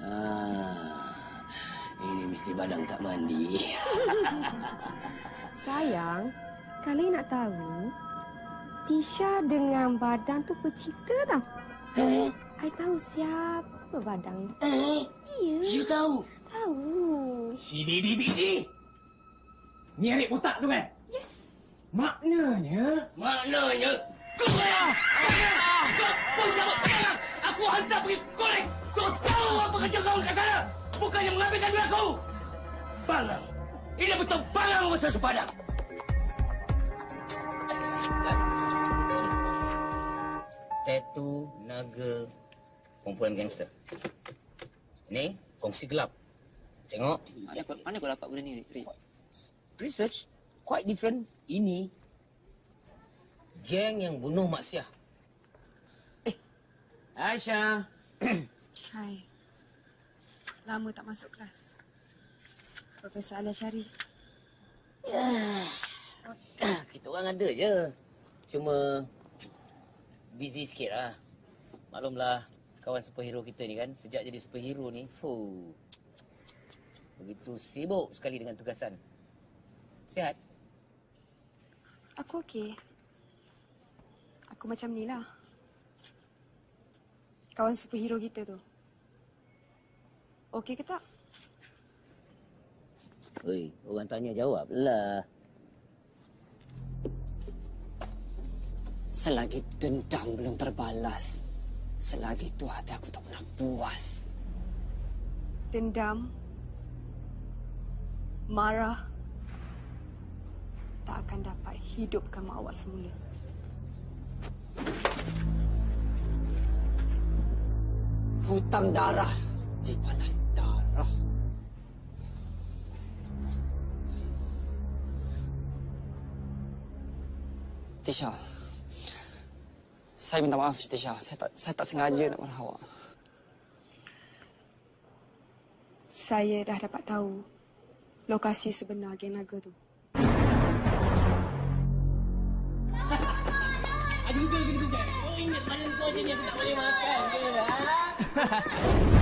ah, ini mesti badang tak mandi. Sayang, kalian nak tahu, Tisha dengan Badang tu bercerita tau. Eh? I tahu siapa Badang. Eh? Ya. You tahu? Tahu. Si Bibi Bibi. Ni botak tu kan? Yes. Maknanya? Maknanya? Kau lah! Kau pun sama sekarang! Aku hantar pergi korek! So tahu apa kerja kau dekat sana! Bukannya mengambilkan duit aku! Bangang! Ini betul bangang masa sepadan! Tattoo naga kumpulan gangster. Ini kongsi gelap. Tengok. Mana kau, mana kau dapat benda ni, Rik? Research quite different. Ini geng yang bunuh Mak Siah. Eh, Aisyah. Hai. Lama tak masuk kelas. Profesor Alia Syari. Ya. Kita orang ada je. Cuma busy sikit lah. Maklumlah kawan superhero kita ni kan. Sejak jadi superhero ni, fuh. Begitu sibuk sekali dengan tugasan. Sihat? Aku okey. Aku macam ni lah. Kawan superhero kita tu. Okey ke tak? Oi, orang tanya jawab lah. Selagi dendam belum terbalas, selagi itu hati aku tak pernah puas. Dendam. Marah. Tak akan dapat hidupkan mak awak semula. Hutang darah dibalas darah. Tisha, saya minta maaf Tisha. Saya tak saya tak sengaja nak marah awak. Saya dah dapat tahu lokasi sebenar geng naga tu. Ingat mana kau je ni aku tak boleh makan ke?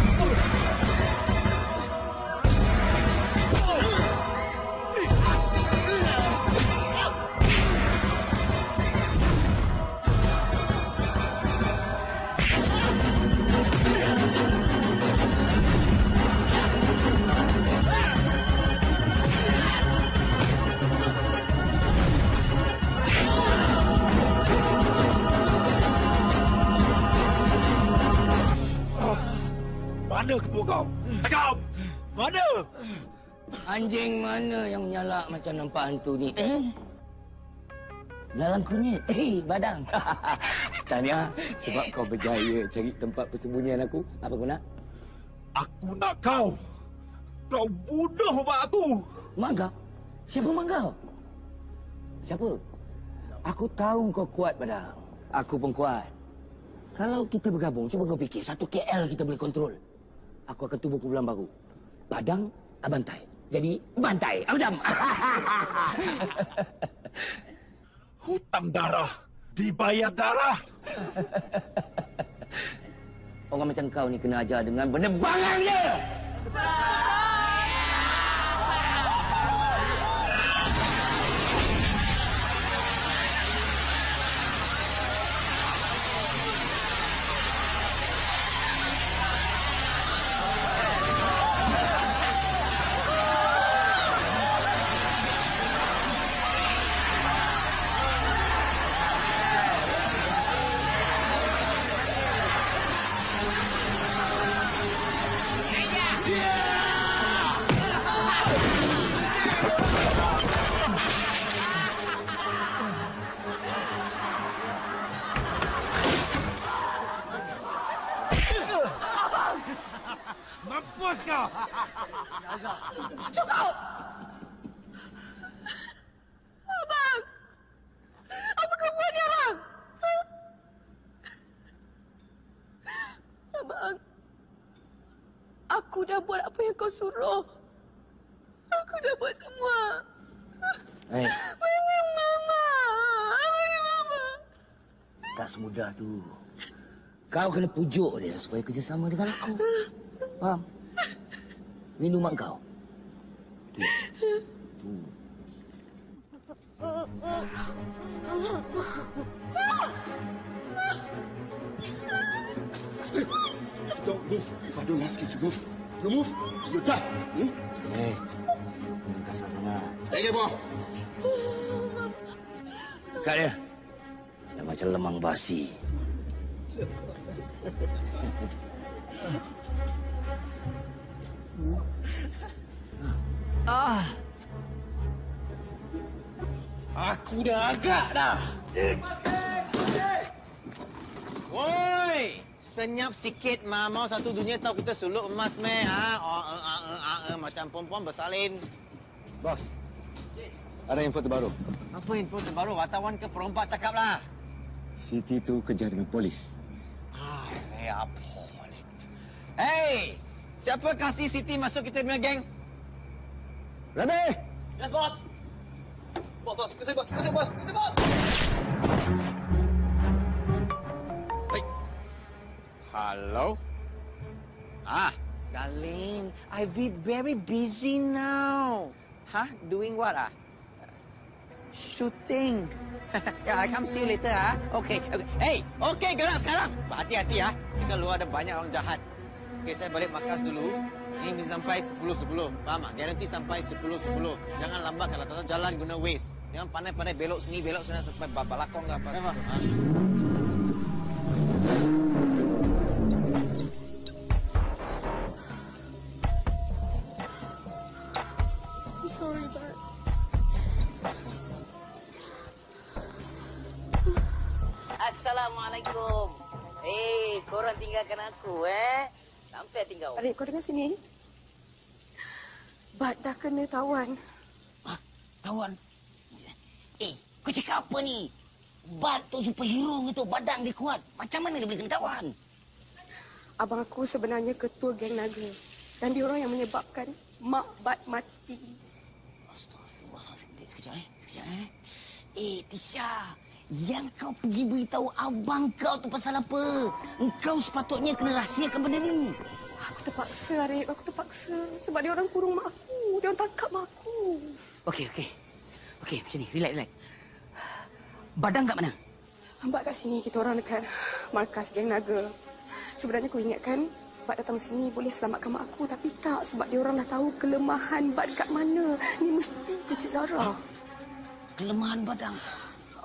Mana ketua kau? Cakap! Mana? Anjing mana yang menyalak macam nampak hantu ni? Eh? Dalam kunyit. Eh, badang. Tanya, sebab kau berjaya cari tempat persembunyian aku. Apa kau nak? Aku nak kau. Kau bunuh mak aku. Mak kau? Siapa mak kau? Siapa? Aku tahu kau kuat, Badang. Aku pun kuat. Kalau kita bergabung, cuba kau fikir. Satu KL kita boleh kontrol. Aku akan tubuh kumpulan baru. Badang, Abantai. Jadi, bantai. Abdam. Hutang darah. Dibayar darah. Orang macam kau ni kena ajar dengan penerbangan dia. Mampus apa suruh. Aku dah buat semua. Hei, Mana Mama? Mana Mama? tak semudah tu. Kau kena pujuk dia supaya kerjasama dengan aku. Faham? Rindu mak kau. Tu. Tu. Don't move. If I don't ask you to move, you move, you die. Hmm? Kasar sangat. Hey, Gebo. Dekat dia. Dah macam lemang basi. Ah. Aku dah agak dah. Woi, senyap sikit mah. Mau satu dunia tahu kita suluk emas meh. Ha? Oh, uh, uh, uh, uh, uh, macam perempuan bersalin. Bos, ada info terbaru. Apa info terbaru? Wartawan ke perompak cakap lah. Siti tu kejar dengan polis. Ah, ni apa? Hey, siapa kasih Siti masuk kita punya geng? Rabi! Yes, bos. Bos, bos, kesini bos, kesini bos, kesini bos. Hello? Ah, darling, I be very busy now. Huh? Doing what ah? Shooting. yeah, I come see you later ah. Okay, okay. Hey, okay gerak sekarang. Hati-hati ah. Dekat luar ada banyak orang jahat. Okay, saya balik markas dulu. Ini bisa sampai 10-10. Faham tak? Garanti sampai 10-10. Jangan lambat kalau tak jalan guna waste. Jangan pandai-pandai belok sini, belok sana sampai balakong ke apa. Memang. Ha? Sorry, Bart. Assalamualaikum. Eh, korang tinggalkan aku eh. Sampai tinggal. Adik, kau dengar sini. Bart dah kena tawan. Tawan? Eh, kau cakap apa ni? Bat tu superhero gitu, badang dia kuat. Macam mana dia boleh kena tawan? Abang aku sebenarnya ketua geng naga. Dan dia orang yang menyebabkan mak Bat mati. Sekejap eh. Sekejap eh. Eh, Tisha. Yang kau pergi beritahu abang kau tu pasal apa? Engkau sepatutnya kena rahsiakan benda ni. Aku terpaksa, Arif. Aku terpaksa. Sebab dia orang kurung mak aku. Dia orang tangkap mak aku. Okey, okey. Okey, macam ni. Relax, relax. Badang kat mana? Abang kat sini kita orang dekat markas geng naga. Sebenarnya kau ingat kan? Bak datang sini boleh selamatkan mak aku tapi tak sebab dia orang dah tahu kelemahan Bak dekat mana. Ni mesti kecil Zara. Kelemahan Badang?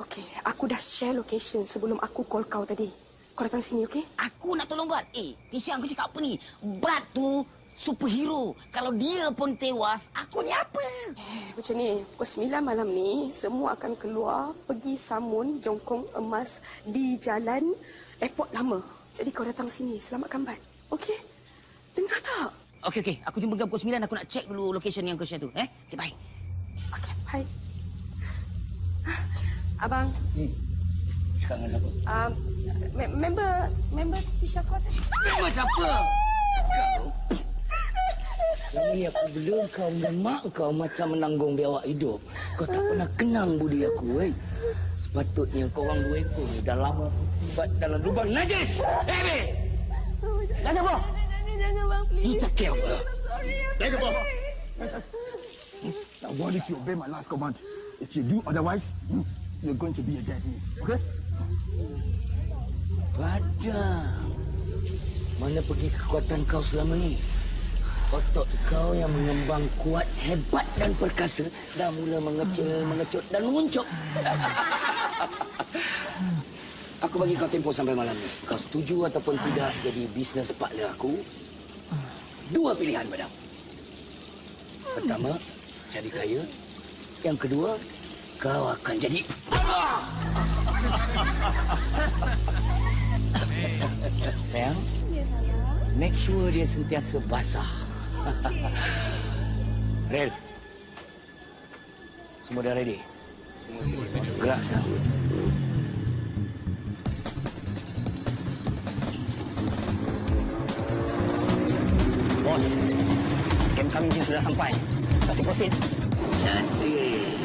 Okey, aku dah share location sebelum aku call kau tadi. Kau datang sini, okey? Aku nak tolong Bad. Eh, Tisha aku cakap apa ni? Bad tu superhero. Kalau dia pun tewas, aku ni apa? Eh, macam ni, pukul 9 malam ni, semua akan keluar pergi samun jongkong emas di jalan airport lama. Jadi kau datang sini, selamatkan Bat. Okey? Dengar tak? Okey, okey. Aku jumpa kau pukul 9. Aku nak check dulu location yang kau share tu. Eh? Okey, bye. Okey, bye. Abang, Hmm. Cakap dengan siapa? um, me- member member Tisha kau tadi. Member siapa? Kau? Selama ni aku bela kau dengan mak kau macam menanggung biawak hidup. Kau tak pernah kenang budi aku, kan? Sepatutnya kau orang dua ekor ni dah lama terlibat dalam lubang najis. Eh, Be! Jangan, Boh! Jangan, jangan bang, please. You take care of her. Take Bob. Now, what if you obey my last command? If you do otherwise, hmm, you're going to be a dead man. Okay? Padang. Mana pergi kekuatan kau selama ni? Otot kau yang mengembang kuat, hebat dan perkasa dah mula mengecil, mengecut dan menguncuk. aku bagi kau tempoh sampai malam ni. Kau setuju ataupun tidak jadi bisnes partner aku? Dua pilihan, Badang. Pertama, jadi kaya. Yang kedua, kau akan jadi... Sayang, make sure dia sentiasa basah. Rel, semua dah ready? Gerak sekarang. Bos, kem kami sudah sampai. Kasih proceed. Cantik.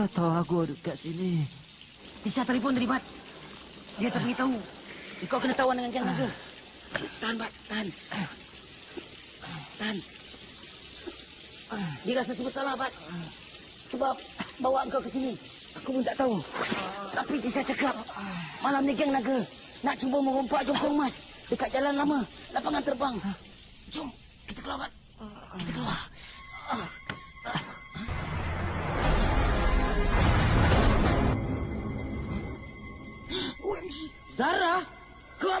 Kau tahu aku ada kat sini? Tisha telefon tadi, Mat. Dia tak beritahu. Kau kena tawan dengan Jang Naga. Tahan, Mat. Tahan. Tahan. Dia rasa bersalah, Mat. Sebab bawa kau ke sini. Aku pun tak tahu. Tapi Tisha cakap, malam ni geng naga nak cuba merompak jongkong emas dekat jalan lama, lapangan terbang. Jom, kita keluar, Mat. Kita keluar. OMG.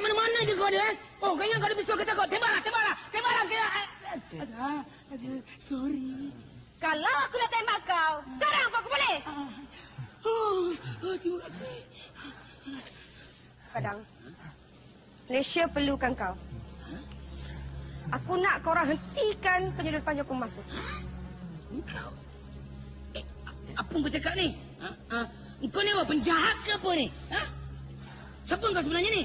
Mana-mana je kau ada, eh? Oh, kau ingat kau ada pistol ke takut? Tembaklah, tembaklah. Tembaklah. Ada, ada. Sorry. Kalau aku nak tembak kau, sekarang aku boleh? Oh, oh terima kasih. Padang, Malaysia perlukan kau. Aku nak kau orang hentikan penyeludupan Joko Mas tu. Engkau? Eh, apa kau cakap ni? Ha? Ha? Kau ni apa? Penjahat ke apa ni? Ha? Siapa kau sebenarnya ni?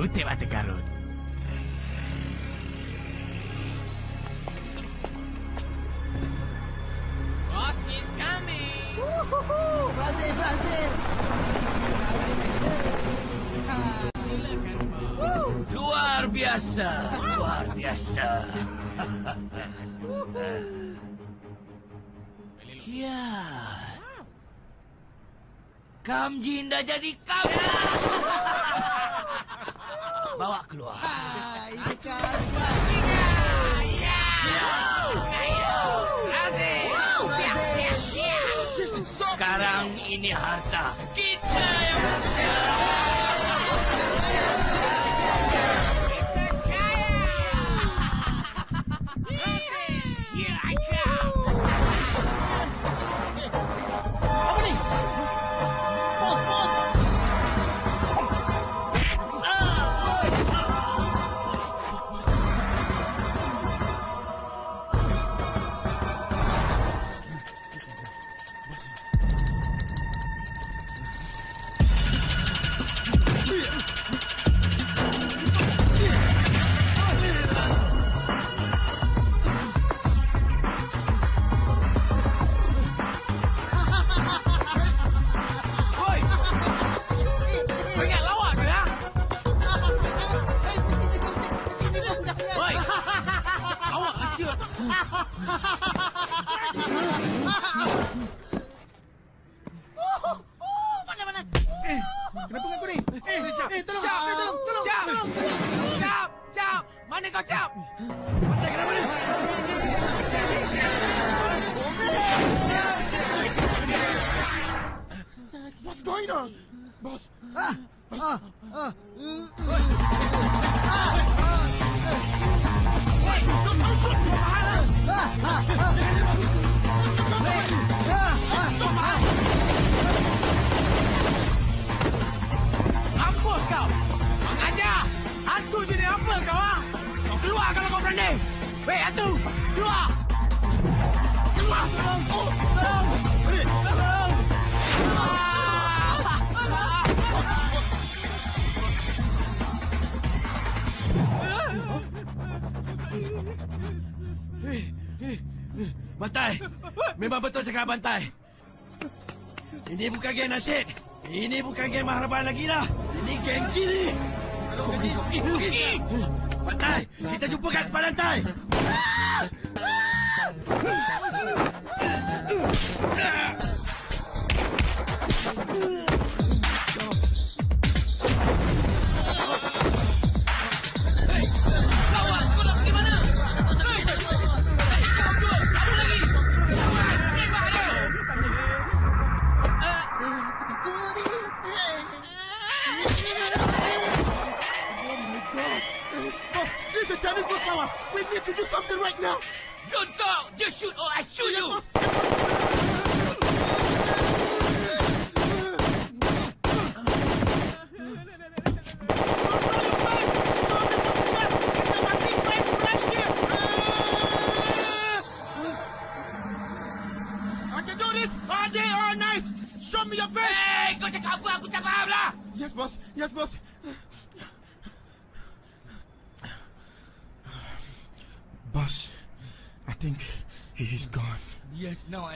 Scoot-te, batecarrot. Luar biasa, luar biasa. Ya, Kamjin dah jadi kamu bawa keluar. Hai, dekat. Sekarang ini harta. tengah bantai. Ini bukan geng nasib. Ini bukan geng mahrabah lagi dah. Ini geng jiri. Bantai, kita jumpa kat sepanjang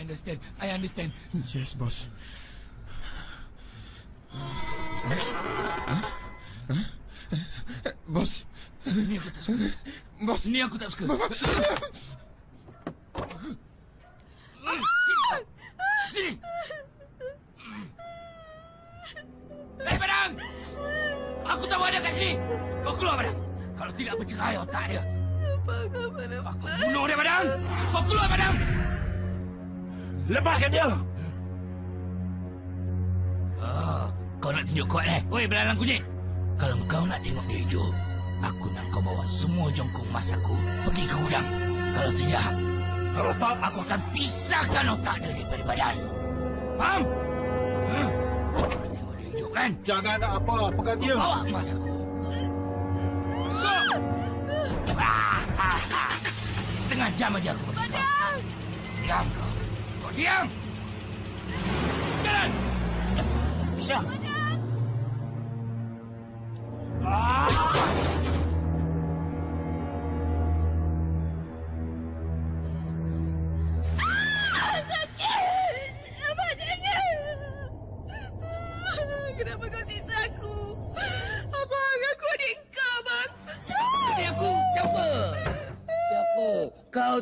understand. I understand. Yes, boss. Boss. Ni aku tak suka. Boss. Ni aku tak suka. Boss. semua jongkong emas aku pergi ke gudang. Kalau tidak, kalau aku akan pisahkan otak dia daripada badan. Faham? Huh? Tengok dia hidup kan? Jangan nak apa, pegang dia. Bawa emas aku. So! Setengah jam aja aku. Badan! Diam kau. Kau diam! Jalan! Bisa! Ah!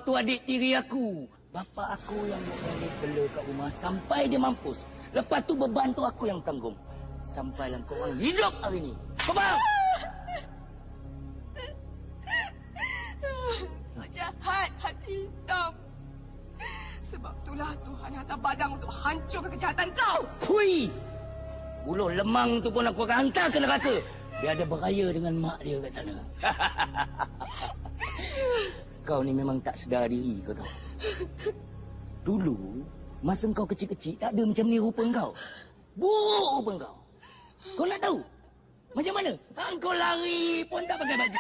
Tu adik tiri aku. Bapa aku yang dia bela kat rumah sampai dia mampus. Lepas tu beban tu aku yang tanggung. Sampailah kau orang hidup hari ni. Kau faham? Kau jahat, hati hitam. Sebab itulah Tuhan hantar badang untuk hancurkan kejahatan kau. Pui! Buluh lemang tu pun aku akan hantar ke neraka. Biar dia beraya dengan mak dia kat sana. kau ni memang tak sedar diri kau tahu. Dulu, masa kau kecil-kecil, tak ada macam ni rupa kau. Buruk rupa kau. Kau nak tahu? Macam mana? Ha, kau lari pun tak pakai baju.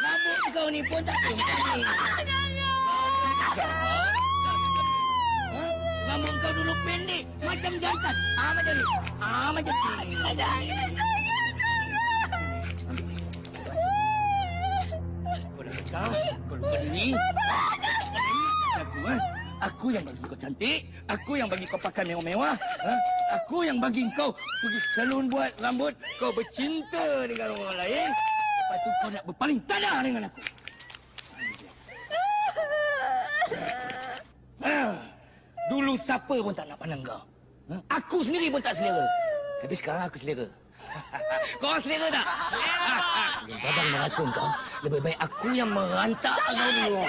Rambut kau ni pun tak ada macam ni. Ha? Rambut kau dulu pendek. Macam jantan. Ah macam ni. Ah macam ni. Kau dah besar. Diri. Aku, ha? Aku yang bagi kau cantik. Aku yang bagi kau pakai mewah-mewah. Ha? Aku yang bagi kau pergi salon buat rambut. Kau bercinta dengan orang lain. Lepas tu kau nak berpaling tanah dengan aku. Ah, Dulu siapa pun tak nak pandang kau. Ha? Aku sendiri pun tak selera. Tapi sekarang aku selera. kau selera tak? Babang merasa kau. Lebih baik aku yang merantak kau dulu.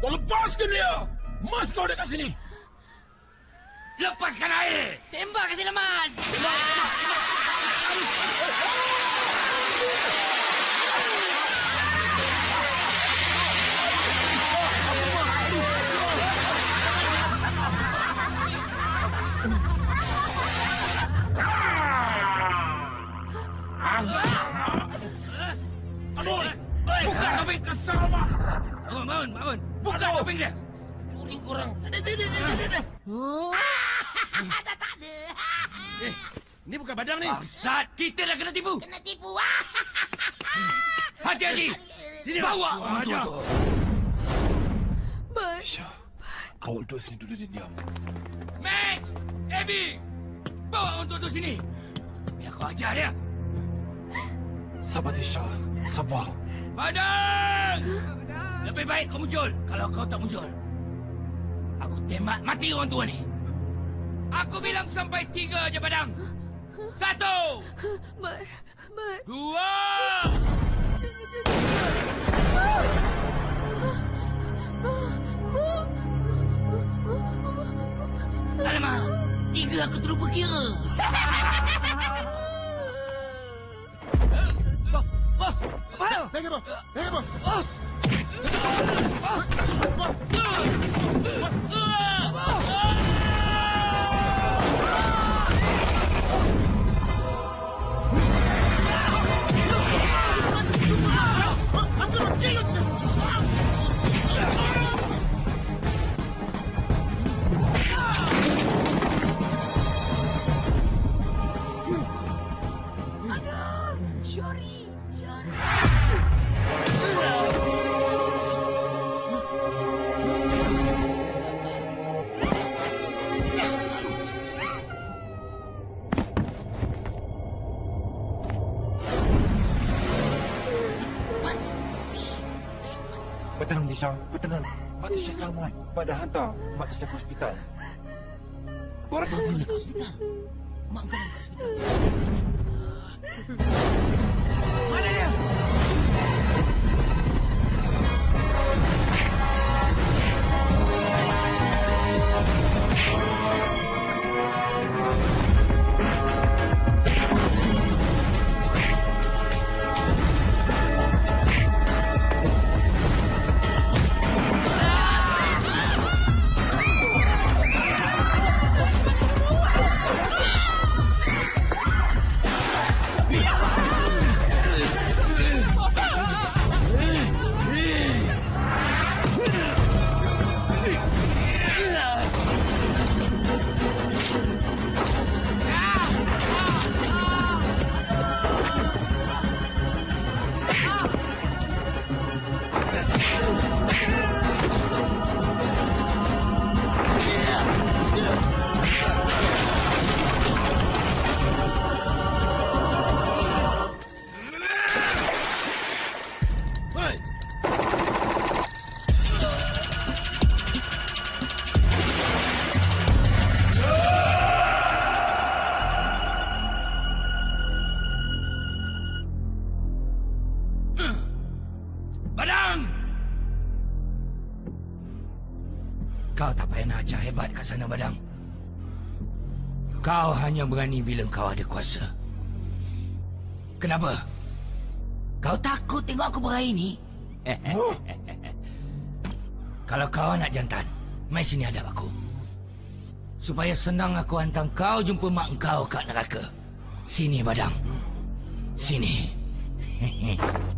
Kau lepaskan dia! Mas kau dekat sini! Lepaskan air! Tembak ke silaman. Aduh! Buka topeng kesal, Mak! Bangun, bangun, bangun. Buka topeng dia. Curi kurang. Tak tak ada. Eh, ni bukan badang ni. Bangsat, kita dah kena tipu. Kena tipu. Hati-hati. Sini bawa tu. Bar. Syah, awak duduk sini dulu dia diam. Max! Abby! Bawa tua tu sini. Biar kau ajar dia. Sabar, Tisha. Sabar. Padang! Lebih baik kau muncul. Kalau kau tak muncul, aku tembak mati orang tua ni. Aku bilang sampai tiga je Padang. Satu! Bar. Bar. Dua! Alamak! Tiga aku terlupa kira. Bos! Bos! Apa? Pegang bos! Pegang bos! Bos! Bos! Syori. Tisha. Bertenang. Mak Tisha selamat. Mak dah hantar Mak Tisha ke hospital. Korang Mak kau dekat hospital. Mak kau dekat hospital. Hanya berani bila kau ada kuasa. Kenapa? Kau takut tengok aku berair ni? Kalau kau nak jantan, mai sini hadap aku. Supaya senang aku hantar kau jumpa mak kau kat neraka. Sini, Badang. Sini.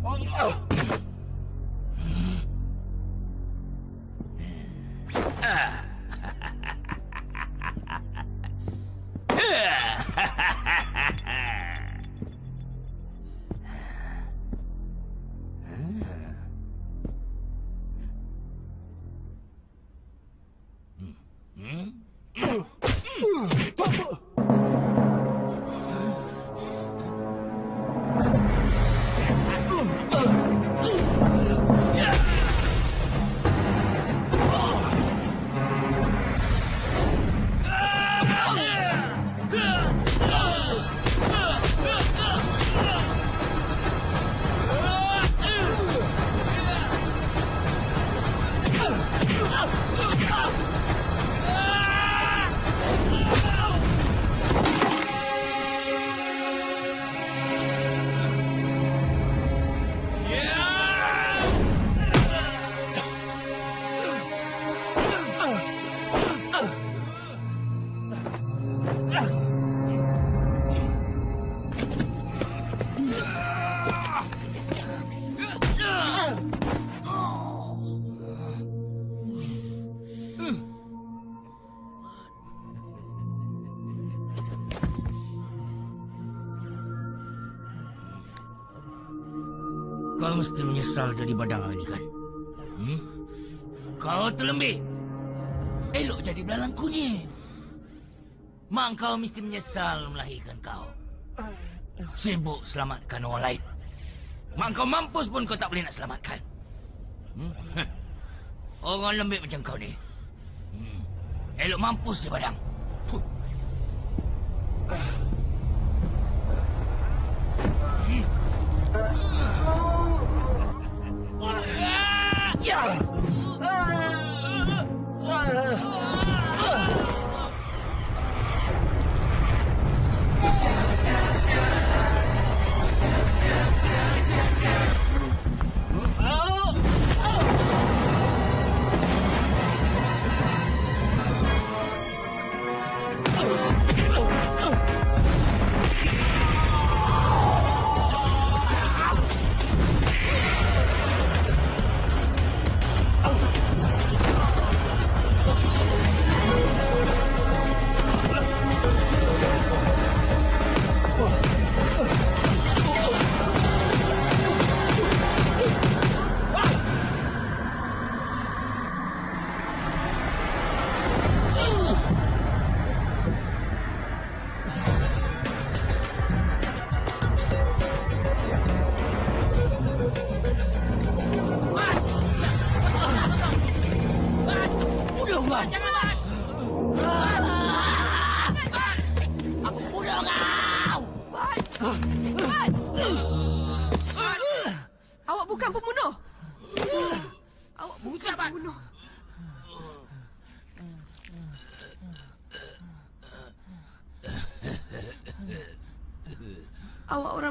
menyesal dari badang ini kan? Hmm? Kau terlembih. Elok jadi belalang kunyit. Mak kau mesti menyesal melahirkan kau. Sibuk selamatkan orang lain. Mak kau mampus pun kau tak boleh nak selamatkan. Hmm? Orang lembik macam kau ni. Hmm. Elok mampus di badang. Fuh. Ya.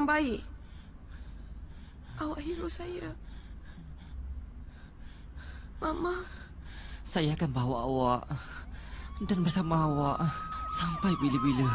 Orang baik. Awak hero saya. Mama, Saya akan bawa awak dan bersama awak sampai bila-bila.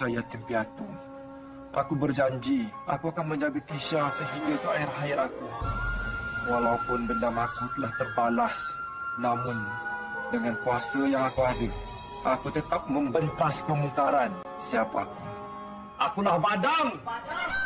Tisha yatim piatu. Aku berjanji, aku akan menjaga Tisha sehingga ke akhir hayat aku. Walaupun dendam aku telah terbalas, namun dengan kuasa yang aku ada, aku tetap membentas kemungkaran. Siapa aku? Akulah Badang! Badang!